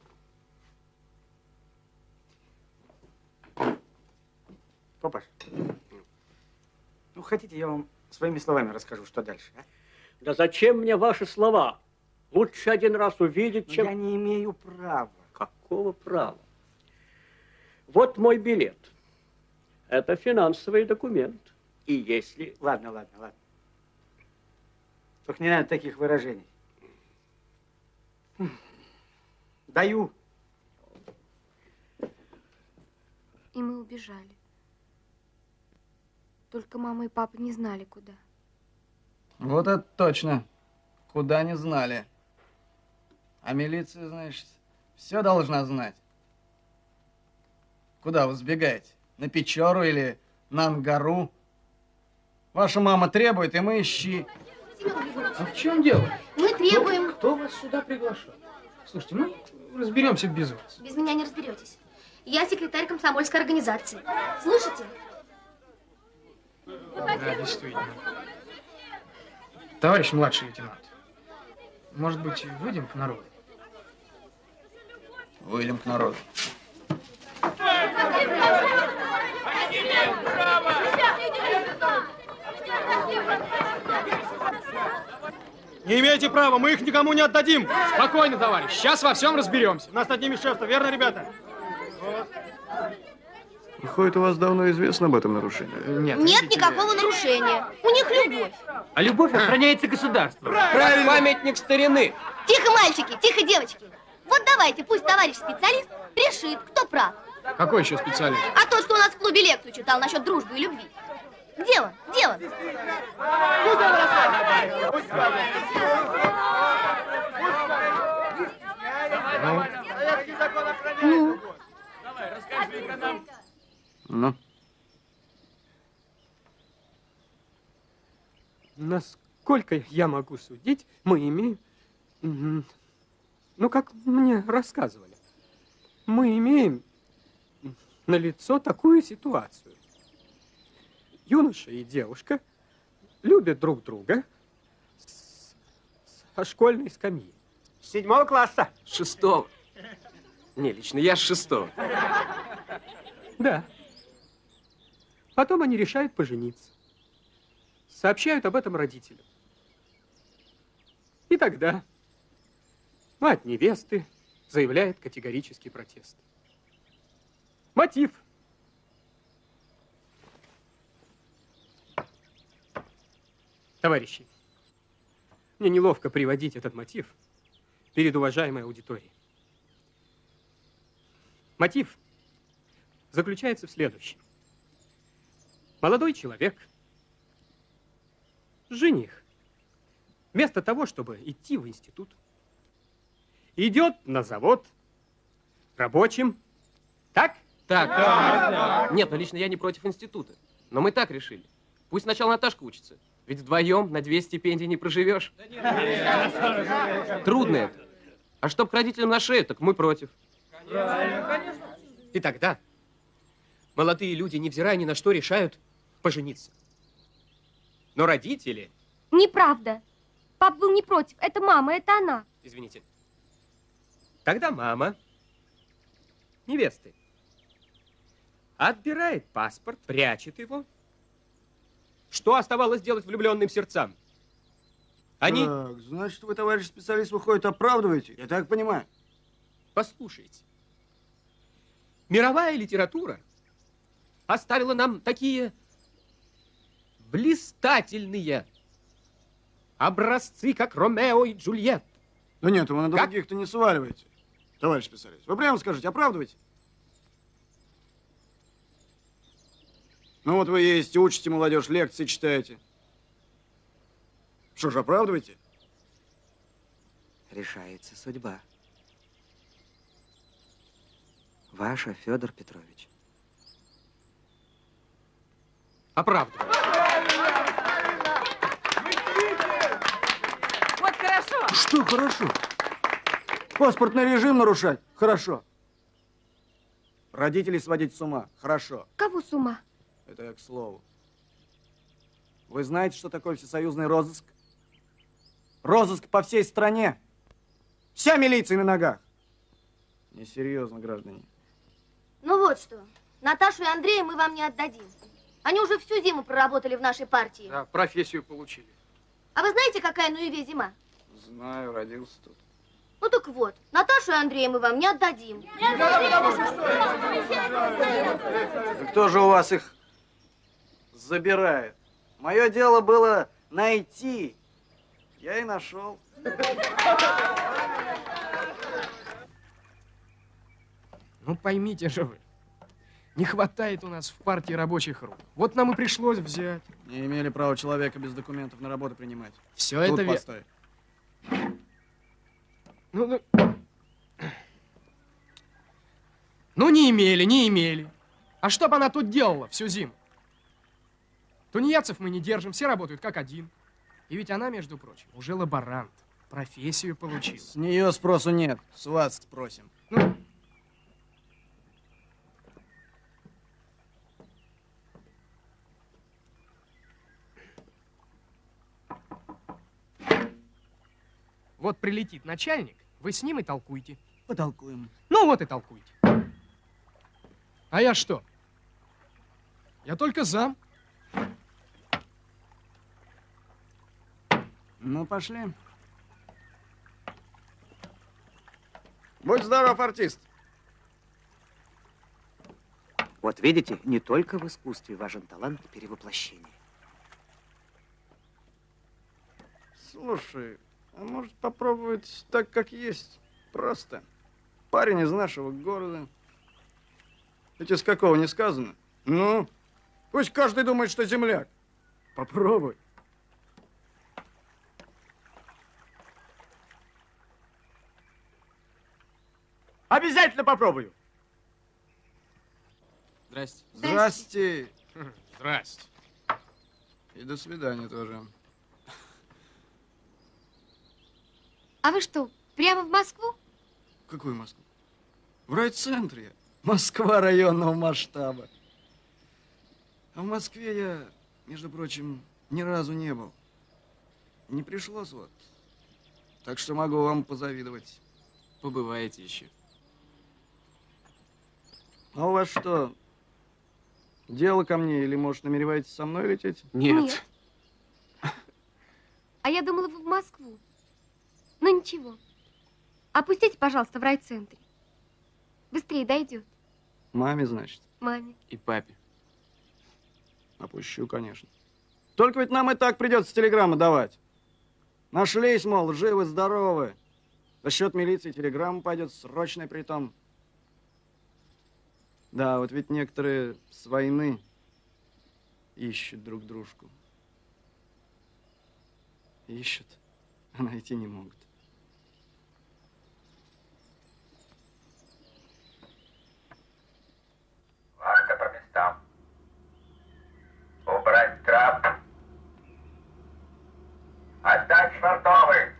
Папаш, ну хотите, я вам своими словами расскажу, что дальше, а? Да зачем мне ваши слова? Лучше один раз увидеть, чем... я не имею права. Какого права? Вот мой билет. Это финансовый документ. И если... Ладно, ладно, ладно. Только не надо таких выражений. Даю. И мы убежали. Только мама и папа не знали, куда. Вот это точно. Куда не знали. А милиция, значит, все должна знать. Куда вы сбегаете? На Печору или на Ангару? Ваша мама требует, и мы ищи. А в чем дело? Мы требуем... Кто вас сюда приглашал? Слушайте, мы разберемся без вас. Без меня не разберетесь. Я секретарь комсомольской организации. Слушайте? Да, действительно. Товарищ младший лейтенант, может быть, выйдем к народу? Выйдем к народу. Не имеете права, мы их никому не отдадим. Спокойно, товарищ, сейчас во всем разберемся. У нас над ними шефство, верно, ребята? Выходит, у вас давно известно об этом нарушении? Нет. Нет никакого нарушения. У них любовь. А любовь охраняется государством. Правильно. Памятник старины. Тихо, мальчики, тихо, девочки. Вот давайте, пусть товарищ специалист решит, кто прав. Какой еще специалист? А тот, что у нас в клубе лекцию читал насчет дружбы и любви. Где он? Где он? Ну? Нам. Ну? Насколько я могу судить, мы имеем... Ну, как мне рассказывали, мы имеем на лицо такую ситуацию. Юноша и девушка любят друг друга с- со школьной скамьи. Седьмого класса. Шестого. Не, лично я с шестого. Да. Потом они решают пожениться. Сообщают об этом родителям. И тогда мать невесты заявляет категорический протест. Мотив. Товарищи, мне неловко приводить этот мотив перед уважаемой аудиторией. Мотив заключается в следующем. Молодой человек, жених, вместо того, чтобы идти в институт, идет на завод, рабочим. Так? Так. Нет, ну лично я не против института. Но мы так решили. Пусть сначала Наташка учится. Ведь вдвоем на две стипендии не проживешь. Трудно это. А чтоб к родителям на шею, так мы против. И тогда молодые люди, невзирая ни на что, решают пожениться. Но родители, Неправда. Пап был не против. Это мама, это она. извините, тогда мама невесты отбирает паспорт, прячет его. Что оставалось делать влюбленным сердцам? Они... Так, значит, вы, товарищ специалист, выходит, оправдываете? Я так понимаю. Послушайте. Мировая литература оставила нам такие блистательные образцы, как Ромео и Джульетта. Да нет, вы на других-то не сваливаете, товарищ специалист. Вы прямо скажите, оправдываете? Ну вот вы ездите, учите молодежь, лекции читаете. Что ж, оправдываете? Решается судьба. Ваша, Федор Петрович. Оправдываю. Вот хорошо. Что хорошо? Паспортный режим нарушать? Хорошо. Родителей сводить с ума? Хорошо. Кого с ума? Это я к слову. Вы знаете, что такое всесоюзный розыск? Розыск по всей стране. Вся милиция на ногах. Несерьезно, граждане. Ну вот что, Наташу и Андрея мы вам не отдадим. Они уже всю зиму проработали в нашей партии. Да, профессию получили. А вы знаете, какая на Юве зима? Знаю, родился тут. Ну так вот, Наташу и Андрея мы вам не отдадим. Да кто же у вас их забирает? Мое дело было найти. Я и нашел. Ну поймите же вы, не хватает у нас в партии рабочих рук. Вот нам и пришлось взять. Не имели права человека без документов на работу принимать. Все Тут это ве- постой. Ну, ну... Ну, не имели, не имели. А что бы она тут делала всю зиму? Тунеядцев мы не держим, все работают как один. И ведь она, между прочим, уже лаборант. Профессию получила. С нее спросу нет. С вас спросим. Ну, Вот прилетит начальник, вы с ним и толкуйте. Потолкуем. Ну вот и толкуйте. А я что? Я только зам. Ну, пошли. Будь здоров, артист. Вот видите, не только в искусстве важен талант перевоплощения. Слушай, а может попробовать так, как есть? Просто. Парень из нашего города. Ведь из какого не сказано? Ну, пусть каждый думает, что земляк. Попробуй. Обязательно попробую. Здрасте. Здрасте. Здрасте. И до свидания тоже. А вы что, прямо в Москву? Какую Москву? В райцентре. Москва районного масштаба. А в Москве я, между прочим, ни разу не был. Не пришлось вот. Так что могу вам позавидовать. Побываете еще. А у вас что, дело ко мне или, может, намереваетесь со мной лететь? Нет. А я думала, вы в Москву. Ну ничего. Опустите, пожалуйста, в райцентре. Быстрее дойдет. Маме, значит. Маме. И папе. Опущу, конечно. Только ведь нам и так придется телеграммы давать. Нашлись, мол, живы, здоровы. За счет милиции телеграмма пойдет, срочная притом. Да, вот ведь некоторые с войны ищут друг дружку. Ищут, а найти не могут. готовы.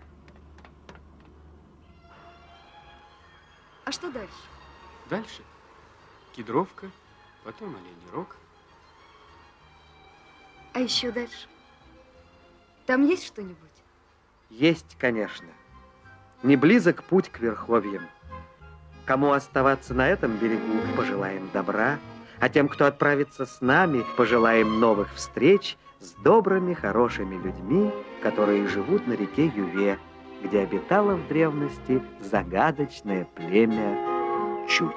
А что дальше? Дальше кедровка, потом оленей рог. А еще дальше? Там есть что-нибудь? Есть, конечно. Не близок путь к верховьям. Кому оставаться на этом берегу, пожелаем добра, а тем, кто отправится с нами, пожелаем новых встреч – с добрыми, хорошими людьми, которые живут на реке Юве, где обитало в древности загадочное племя Чуть.